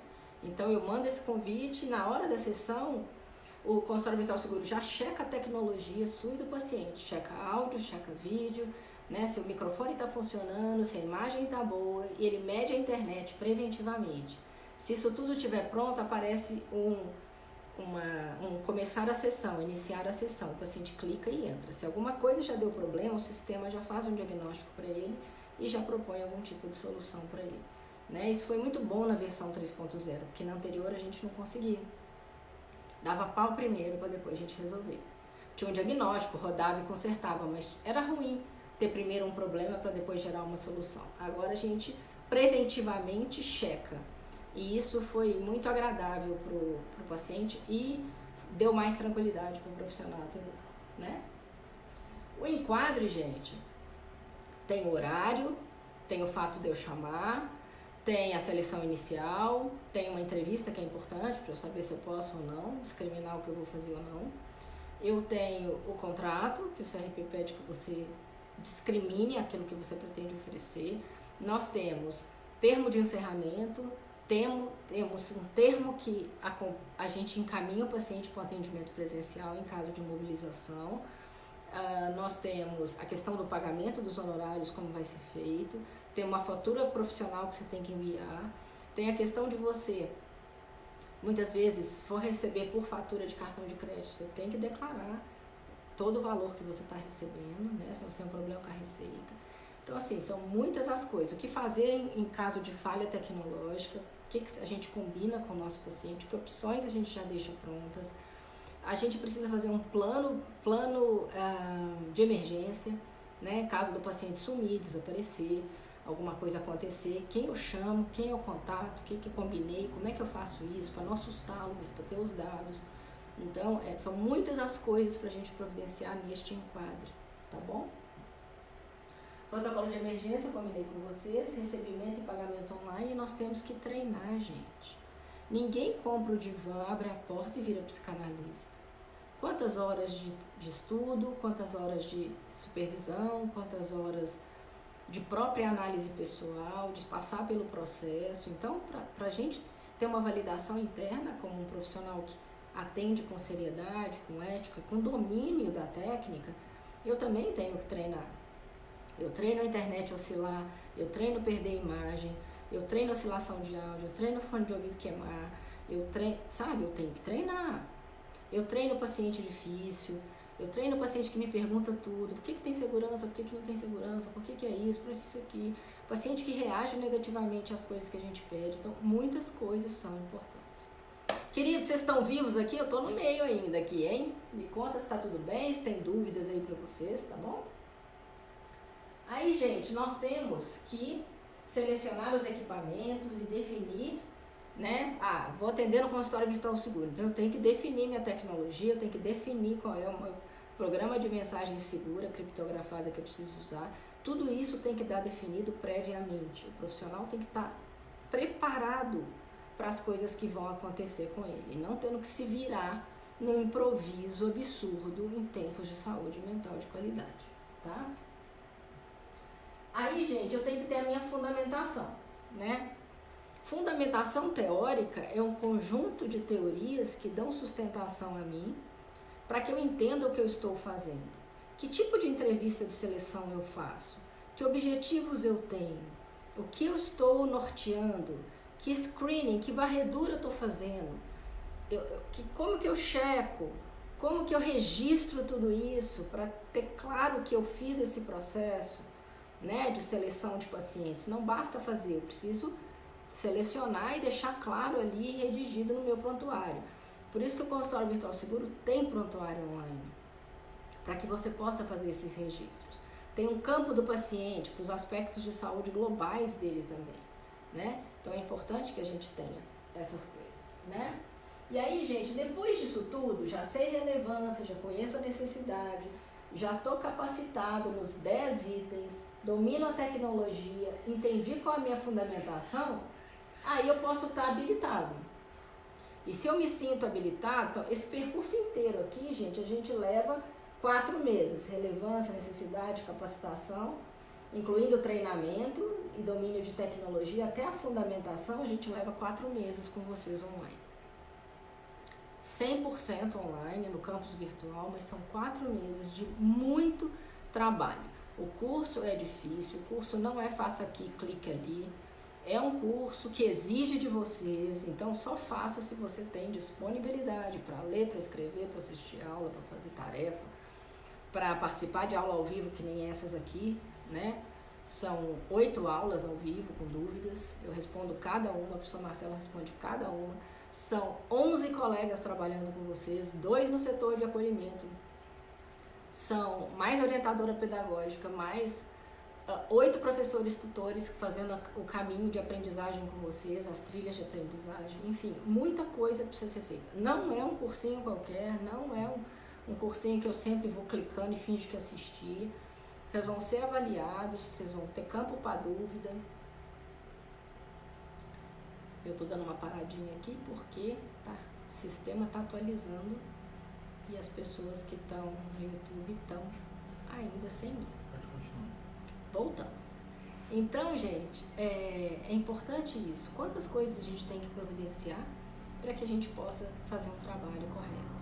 Então eu mando esse convite, na hora da sessão, o consultório virtual seguro já checa a tecnologia sua e do paciente, checa áudio, checa vídeo, né? Se o microfone está funcionando, se a imagem está boa, e ele mede a internet preventivamente. Se isso tudo estiver pronto, aparece um, uma, um começar a sessão, iniciar a sessão. O paciente clica e entra. Se alguma coisa já deu problema, o sistema já faz um diagnóstico para ele e já propõe algum tipo de solução para ele. Né? Isso foi muito bom na versão 3.0, porque na anterior a gente não conseguia. Dava pau primeiro para depois a gente resolver. Tinha um diagnóstico, rodava e consertava, mas era ruim ter primeiro um problema para depois gerar uma solução. Agora a gente preventivamente checa. E isso foi muito agradável para o paciente e deu mais tranquilidade para o profissional né? O enquadre, gente, tem horário, tem o fato de eu chamar, tem a seleção inicial, tem uma entrevista que é importante para eu saber se eu posso ou não, discriminar o que eu vou fazer ou não. Eu tenho o contrato, que o CRP pede que você discrimine aquilo que você pretende oferecer. Nós temos termo de encerramento, temos, temos um termo que a, a gente encaminha o paciente para o atendimento presencial em caso de mobilização. Uh, nós temos a questão do pagamento dos honorários, como vai ser feito tem uma fatura profissional que você tem que enviar, tem a questão de você, muitas vezes, for receber por fatura de cartão de crédito, você tem que declarar todo o valor que você está recebendo, né? Se você tem um problema com a receita. Então, assim, são muitas as coisas. O que fazer em caso de falha tecnológica, o que, que a gente combina com o nosso paciente, que opções a gente já deixa prontas. A gente precisa fazer um plano, plano ah, de emergência, né? Caso do paciente sumir, desaparecer alguma coisa acontecer, quem eu chamo, quem é o contato, o que, que combinei, como é que eu faço isso, para não assustá-lo, mas para ter os dados. Então, é, são muitas as coisas para a gente providenciar neste enquadre, tá bom? Protocolo de emergência, combinei com vocês, recebimento e pagamento online, e nós temos que treinar, gente. Ninguém compra o divã, abre a porta e vira psicanalista. Quantas horas de, de estudo, quantas horas de supervisão, quantas horas de própria análise pessoal, de passar pelo processo. Então, para a gente ter uma validação interna como um profissional que atende com seriedade, com ética, com domínio da técnica, eu também tenho que treinar. Eu treino a internet oscilar, eu treino perder imagem, eu treino oscilação de áudio, eu treino fone de ouvido queimar, eu treino, sabe, eu tenho que treinar. Eu treino paciente difícil, eu treino paciente que me pergunta tudo, por que, que tem segurança, por que, que não tem segurança, por que, que é isso, por isso aqui. Paciente que reage negativamente às coisas que a gente pede. Então, muitas coisas são importantes. Queridos, vocês estão vivos aqui? Eu estou no meio ainda aqui, hein? Me conta se está tudo bem, se tem dúvidas aí para vocês, tá bom? Aí, gente, nós temos que selecionar os equipamentos e definir né? Ah, vou atender no consultório virtual seguro. Então eu tenho que definir minha tecnologia, eu tenho que definir qual é o meu programa de mensagem segura, criptografada que eu preciso usar. Tudo isso tem que estar definido previamente. O profissional tem que estar preparado para as coisas que vão acontecer com ele, não tendo que se virar num improviso absurdo em tempos de saúde mental de qualidade, tá? Aí, gente, eu tenho que ter a minha fundamentação, né? Fundamentação teórica é um conjunto de teorias que dão sustentação a mim para que eu entenda o que eu estou fazendo. Que tipo de entrevista de seleção eu faço? Que objetivos eu tenho? O que eu estou norteando? Que screening, que varredura eu estou fazendo? Eu, eu, que, como que eu checo? Como que eu registro tudo isso para ter claro que eu fiz esse processo né, de seleção de pacientes? Não basta fazer, eu preciso selecionar e deixar claro ali redigido no meu prontuário. Por isso que o consultório virtual seguro tem prontuário online, para que você possa fazer esses registros. Tem um campo do paciente para os aspectos de saúde globais dele também, né? Então é importante que a gente tenha essas coisas, né? E aí, gente, depois disso tudo, já sei relevância, já conheço a necessidade, já estou capacitado nos 10 itens, domino a tecnologia, entendi qual é a minha fundamentação, aí eu posso estar habilitado. E se eu me sinto habilitado, esse percurso inteiro aqui, gente, a gente leva quatro meses: relevância, necessidade, capacitação, incluindo treinamento e domínio de tecnologia, até a fundamentação, a gente leva quatro meses com vocês online. 100% online no campus virtual, mas são quatro meses de muito trabalho. O curso é difícil, o curso não é faça aqui, clique ali. É um curso que exige de vocês, então só faça se você tem disponibilidade para ler, para escrever, para assistir aula, para fazer tarefa, para participar de aula ao vivo, que nem essas aqui, né? São oito aulas ao vivo com dúvidas. Eu respondo cada uma, a professora Marcela responde cada uma. São 11 colegas trabalhando com vocês, dois no setor de acolhimento. São mais orientadora pedagógica, mais uh, oito professores tutores fazendo o caminho de aprendizagem com vocês, as trilhas de aprendizagem, enfim, muita coisa precisa ser feita. Não é um cursinho qualquer, não é um, um cursinho que eu sempre vou clicando e finge que assisti. Vocês vão ser avaliados, vocês vão ter campo para dúvida. Eu estou dando uma paradinha aqui porque tá, o sistema está atualizando e as pessoas que estão no YouTube estão ainda sem mim. Voltamos. Então, gente, é, é importante isso. Quantas coisas a gente tem que providenciar para que a gente possa fazer um trabalho correto?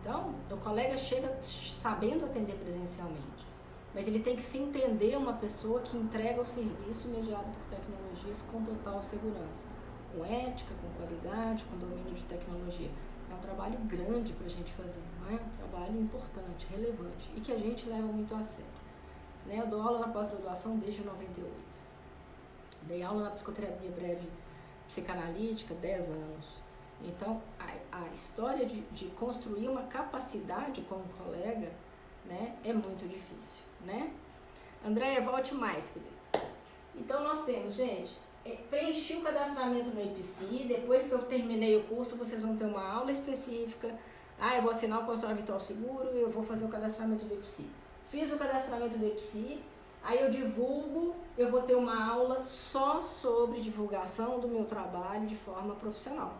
Então, o colega chega sabendo atender presencialmente, mas ele tem que se entender uma pessoa que entrega o serviço mediado por tecnologias com total segurança, com ética, com qualidade, com domínio de tecnologia. É um trabalho grande para a gente fazer, não é? Um trabalho importante, relevante e que a gente leva muito a sério. Né? Eu dou aula na pós-graduação desde 98. Dei aula na psicoterapia breve psicanalítica 10 anos. Então, a, a história de, de, construir uma capacidade com um colega né, é muito difícil. Né? Andréia, volte mais, querida. Então, nós temos, gente, preenchi o cadastramento no IPC, depois que eu terminei o curso, vocês vão ter uma aula específica. Ah, eu vou assinar o consultório virtual seguro, eu vou fazer o cadastramento do IPC fiz o cadastramento do EPSI, aí eu divulgo, eu vou ter uma aula só sobre divulgação do meu trabalho de forma profissional.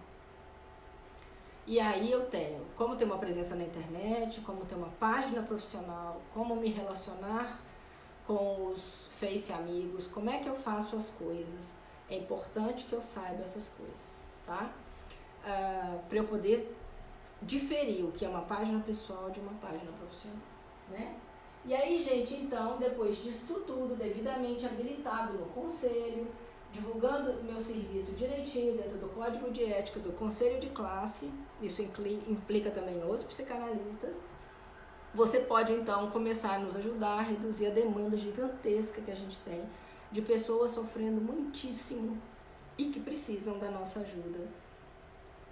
E aí eu tenho como ter uma presença na internet, como ter uma página profissional, como me relacionar com os Face amigos, como é que eu faço as coisas. É importante que eu saiba essas coisas, tá? Uh, ah, para eu poder diferir o que é uma página pessoal de uma página profissional, né? E aí, gente, então, depois disso tudo, devidamente habilitado no conselho, divulgando meu serviço direitinho dentro do código de ética do conselho de classe, isso implica também os psicanalistas, você pode então começar a nos ajudar a reduzir a demanda gigantesca que a gente tem de pessoas sofrendo muitíssimo e que precisam da nossa ajuda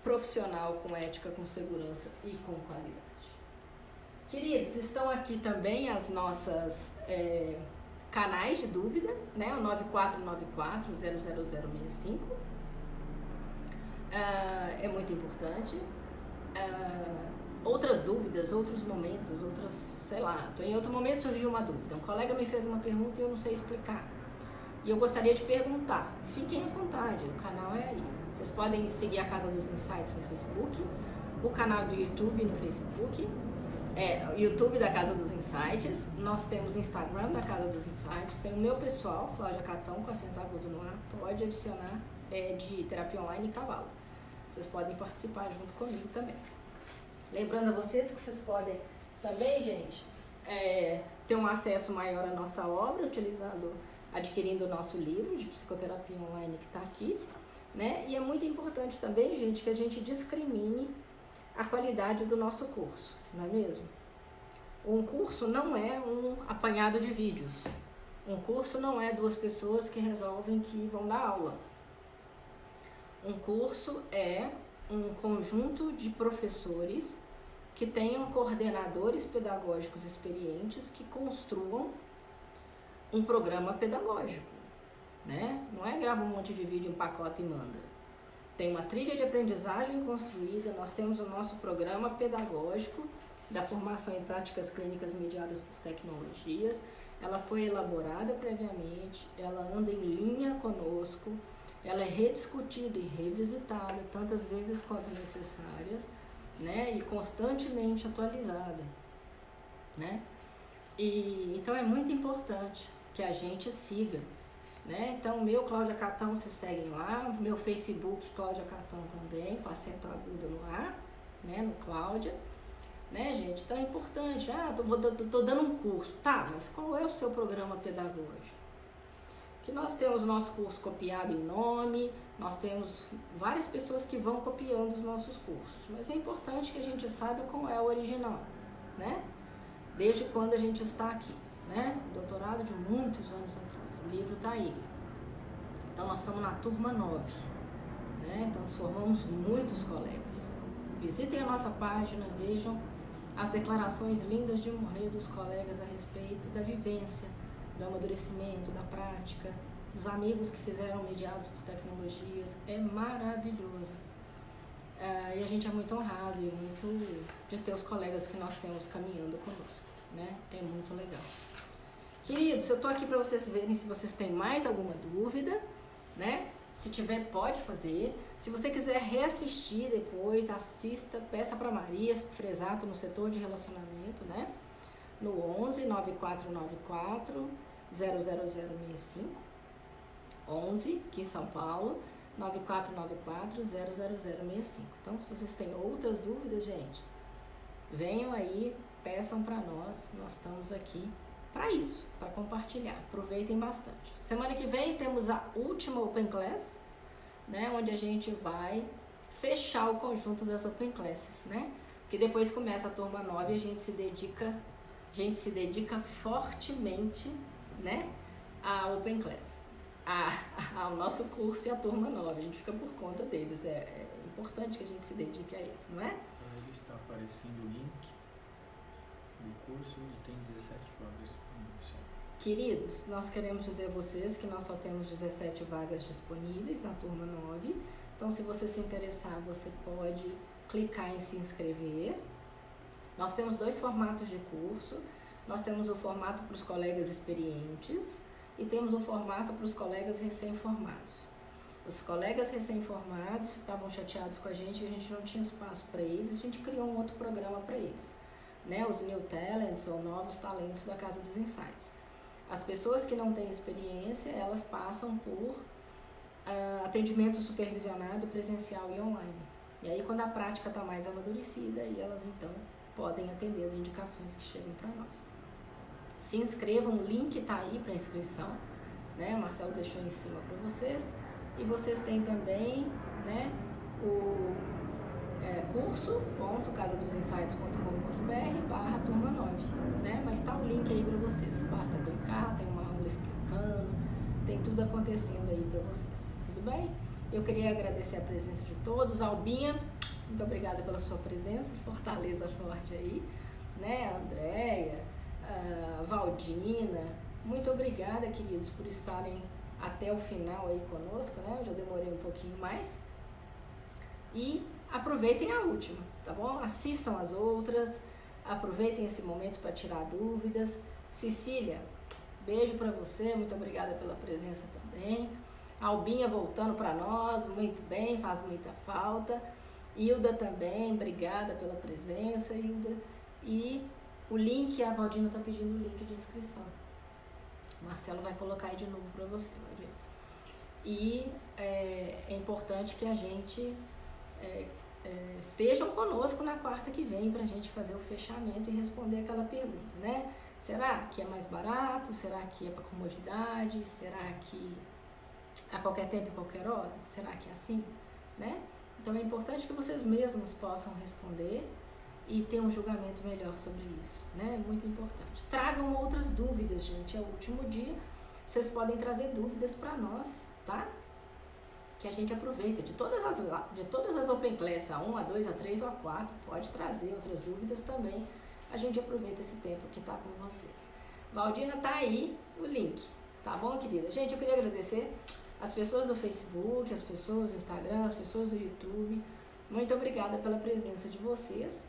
profissional, com ética, com segurança e com qualidade. Queridos, estão aqui também as nossas é, canais de dúvida, né? O 9494-00065. Uh, é muito importante. Uh, outras dúvidas, outros momentos, outras, sei lá, em outro momento surgiu uma dúvida. Um colega me fez uma pergunta e eu não sei explicar. E eu gostaria de perguntar. Fiquem à vontade, o canal é aí. Vocês podem seguir a Casa dos Insights no Facebook, o canal do YouTube no Facebook é, YouTube da Casa dos Insights, nós temos Instagram da Casa dos Insights, tem o meu pessoal, Cláudia Catão, com a Agudo no ar, pode adicionar é, de terapia online e cavalo. Vocês podem participar junto comigo também. Lembrando a vocês que vocês podem também, gente, é, ter um acesso maior à nossa obra, utilizando, adquirindo o nosso livro de psicoterapia online que está aqui. Né? E é muito importante também, gente, que a gente discrimine a qualidade do nosso curso, não é mesmo? Um curso não é um apanhado de vídeos. Um curso não é duas pessoas que resolvem que vão dar aula. Um curso é um conjunto de professores que tenham coordenadores pedagógicos experientes que construam um programa pedagógico, né? Não é grava um monte de vídeo, um pacote e manda. Tem uma trilha de aprendizagem construída, nós temos o nosso programa pedagógico da formação em práticas clínicas mediadas por tecnologias. Ela foi elaborada previamente, ela anda em linha conosco, ela é rediscutida e revisitada tantas vezes quanto necessárias né? E constantemente atualizada, né? E então é muito importante que a gente siga, né? Então, meu Cláudia Catão, vocês seguem lá, meu Facebook Cláudia Catão também, com acento agudo no ar, né? No Cláudia, né, gente? Então é importante, ah, tô, tô, tô dando um curso, tá, mas qual é o seu programa pedagógico? Que nós temos nosso curso copiado em nome, nós temos várias pessoas que vão copiando os nossos cursos, mas é importante que a gente saiba qual é o original, né? Desde quando a gente está aqui, né? Doutorado de muitos anos atrás, o livro está aí. Então nós estamos na turma 9, né? Então nós formamos muitos colegas. Visitem a nossa página, vejam as declarações lindas de morrer dos colegas a respeito da vivência, do amadurecimento, da prática, dos amigos que fizeram mediados por tecnologias, é maravilhoso. É, e a gente é muito honrado e muito de ter os colegas que nós temos caminhando conosco, né? É muito legal. Queridos, eu tô aqui para vocês verem se vocês têm mais alguma dúvida, né? Se tiver, pode fazer. Se você quiser reassistir depois, assista, peça para Maria Fresato no setor de relacionamento, né? No 11 9494 00065 11, aqui em São Paulo, 9494-00065. Então, se vocês têm outras dúvidas, gente, venham aí, peçam para nós, nós estamos aqui para isso, para compartilhar. Aproveitem bastante. Semana que vem temos a última Open Class, né, onde a gente vai fechar o conjunto das Open Classes, né? Porque depois começa a turma 9 e a gente se dedica, a gente se dedica fortemente, né, à Open Class a, ao nosso curso e a turma nova. A gente fica por conta deles. É, é importante que a gente se dedique a isso, não é? Aí está aparecendo o link do curso e tem 17 vagas disponíveis. Queridos, nós queremos dizer a vocês que nós só temos 17 vagas disponíveis na turma 9. Então, se você se interessar, você pode clicar em se inscrever. Nós temos dois formatos de curso. Nós temos o formato para os colegas experientes, e temos um formato para os colegas recém-formados. Os colegas recém-formados estavam chateados com a gente, a gente não tinha espaço para eles, a gente criou um outro programa para eles, né? Os New Talents ou Novos Talentos da Casa dos Insights. As pessoas que não têm experiência, elas passam por uh, atendimento supervisionado presencial e online. E aí, quando a prática está mais amadurecida, aí elas então podem atender as indicações que chegam para nós se inscrevam, o link está aí para inscrição, né? O Marcelo deixou em cima para vocês. E vocês têm também, né, o é, curso.casadosinsights.com.br barra turma 9, né? Mas está o link aí para vocês. Basta clicar, tem uma aula explicando, tem tudo acontecendo aí para vocês. Tudo bem? Eu queria agradecer a presença de todos. Albinha, muito obrigada pela sua presença. Fortaleza forte aí, né? Andréia, uh, Valdina. Muito obrigada, queridos, por estarem até o final aí conosco, né? Eu já demorei um pouquinho mais. E aproveitem a última, tá bom? Assistam as outras, aproveitem esse momento para tirar dúvidas. Cecília, beijo para você, muito obrigada pela presença também. Albinha voltando para nós, muito bem, faz muita falta. Hilda também, obrigada pela presença, Hilda. E o link, a Valdina está pedindo o link de inscrição. O Marcelo vai colocar aí de novo para você, Valdina. E é, é, importante que a gente é, é, estejam conosco na quarta que vem para a gente fazer o fechamento e responder aquela pergunta, né? Será que é mais barato? Será que é para comodidade? Será que a qualquer tempo e qualquer hora? Será que é assim? Né? Então é importante que vocês mesmos possam responder e ter um julgamento melhor sobre isso, né? Muito importante. Tragam outras dúvidas, gente. É o último dia. Vocês podem trazer dúvidas para nós, tá? Que a gente aproveita de todas as de todas as Open Class, a 1, a 2, a 3 ou a 4, pode trazer outras dúvidas também. A gente aproveita esse tempo que está com vocês. Valdina tá aí o link, tá bom, querida? Gente, eu queria agradecer as pessoas do Facebook, as pessoas do Instagram, as pessoas do YouTube. Muito obrigada pela presença de vocês.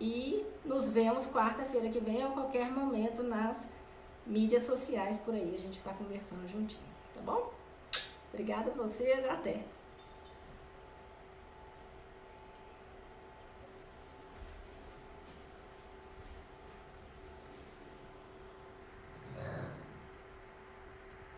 E nos vemos quarta-feira que vem ou qualquer momento nas mídias sociais por aí. A gente está conversando juntinho, tá bom? Obrigada a vocês, até!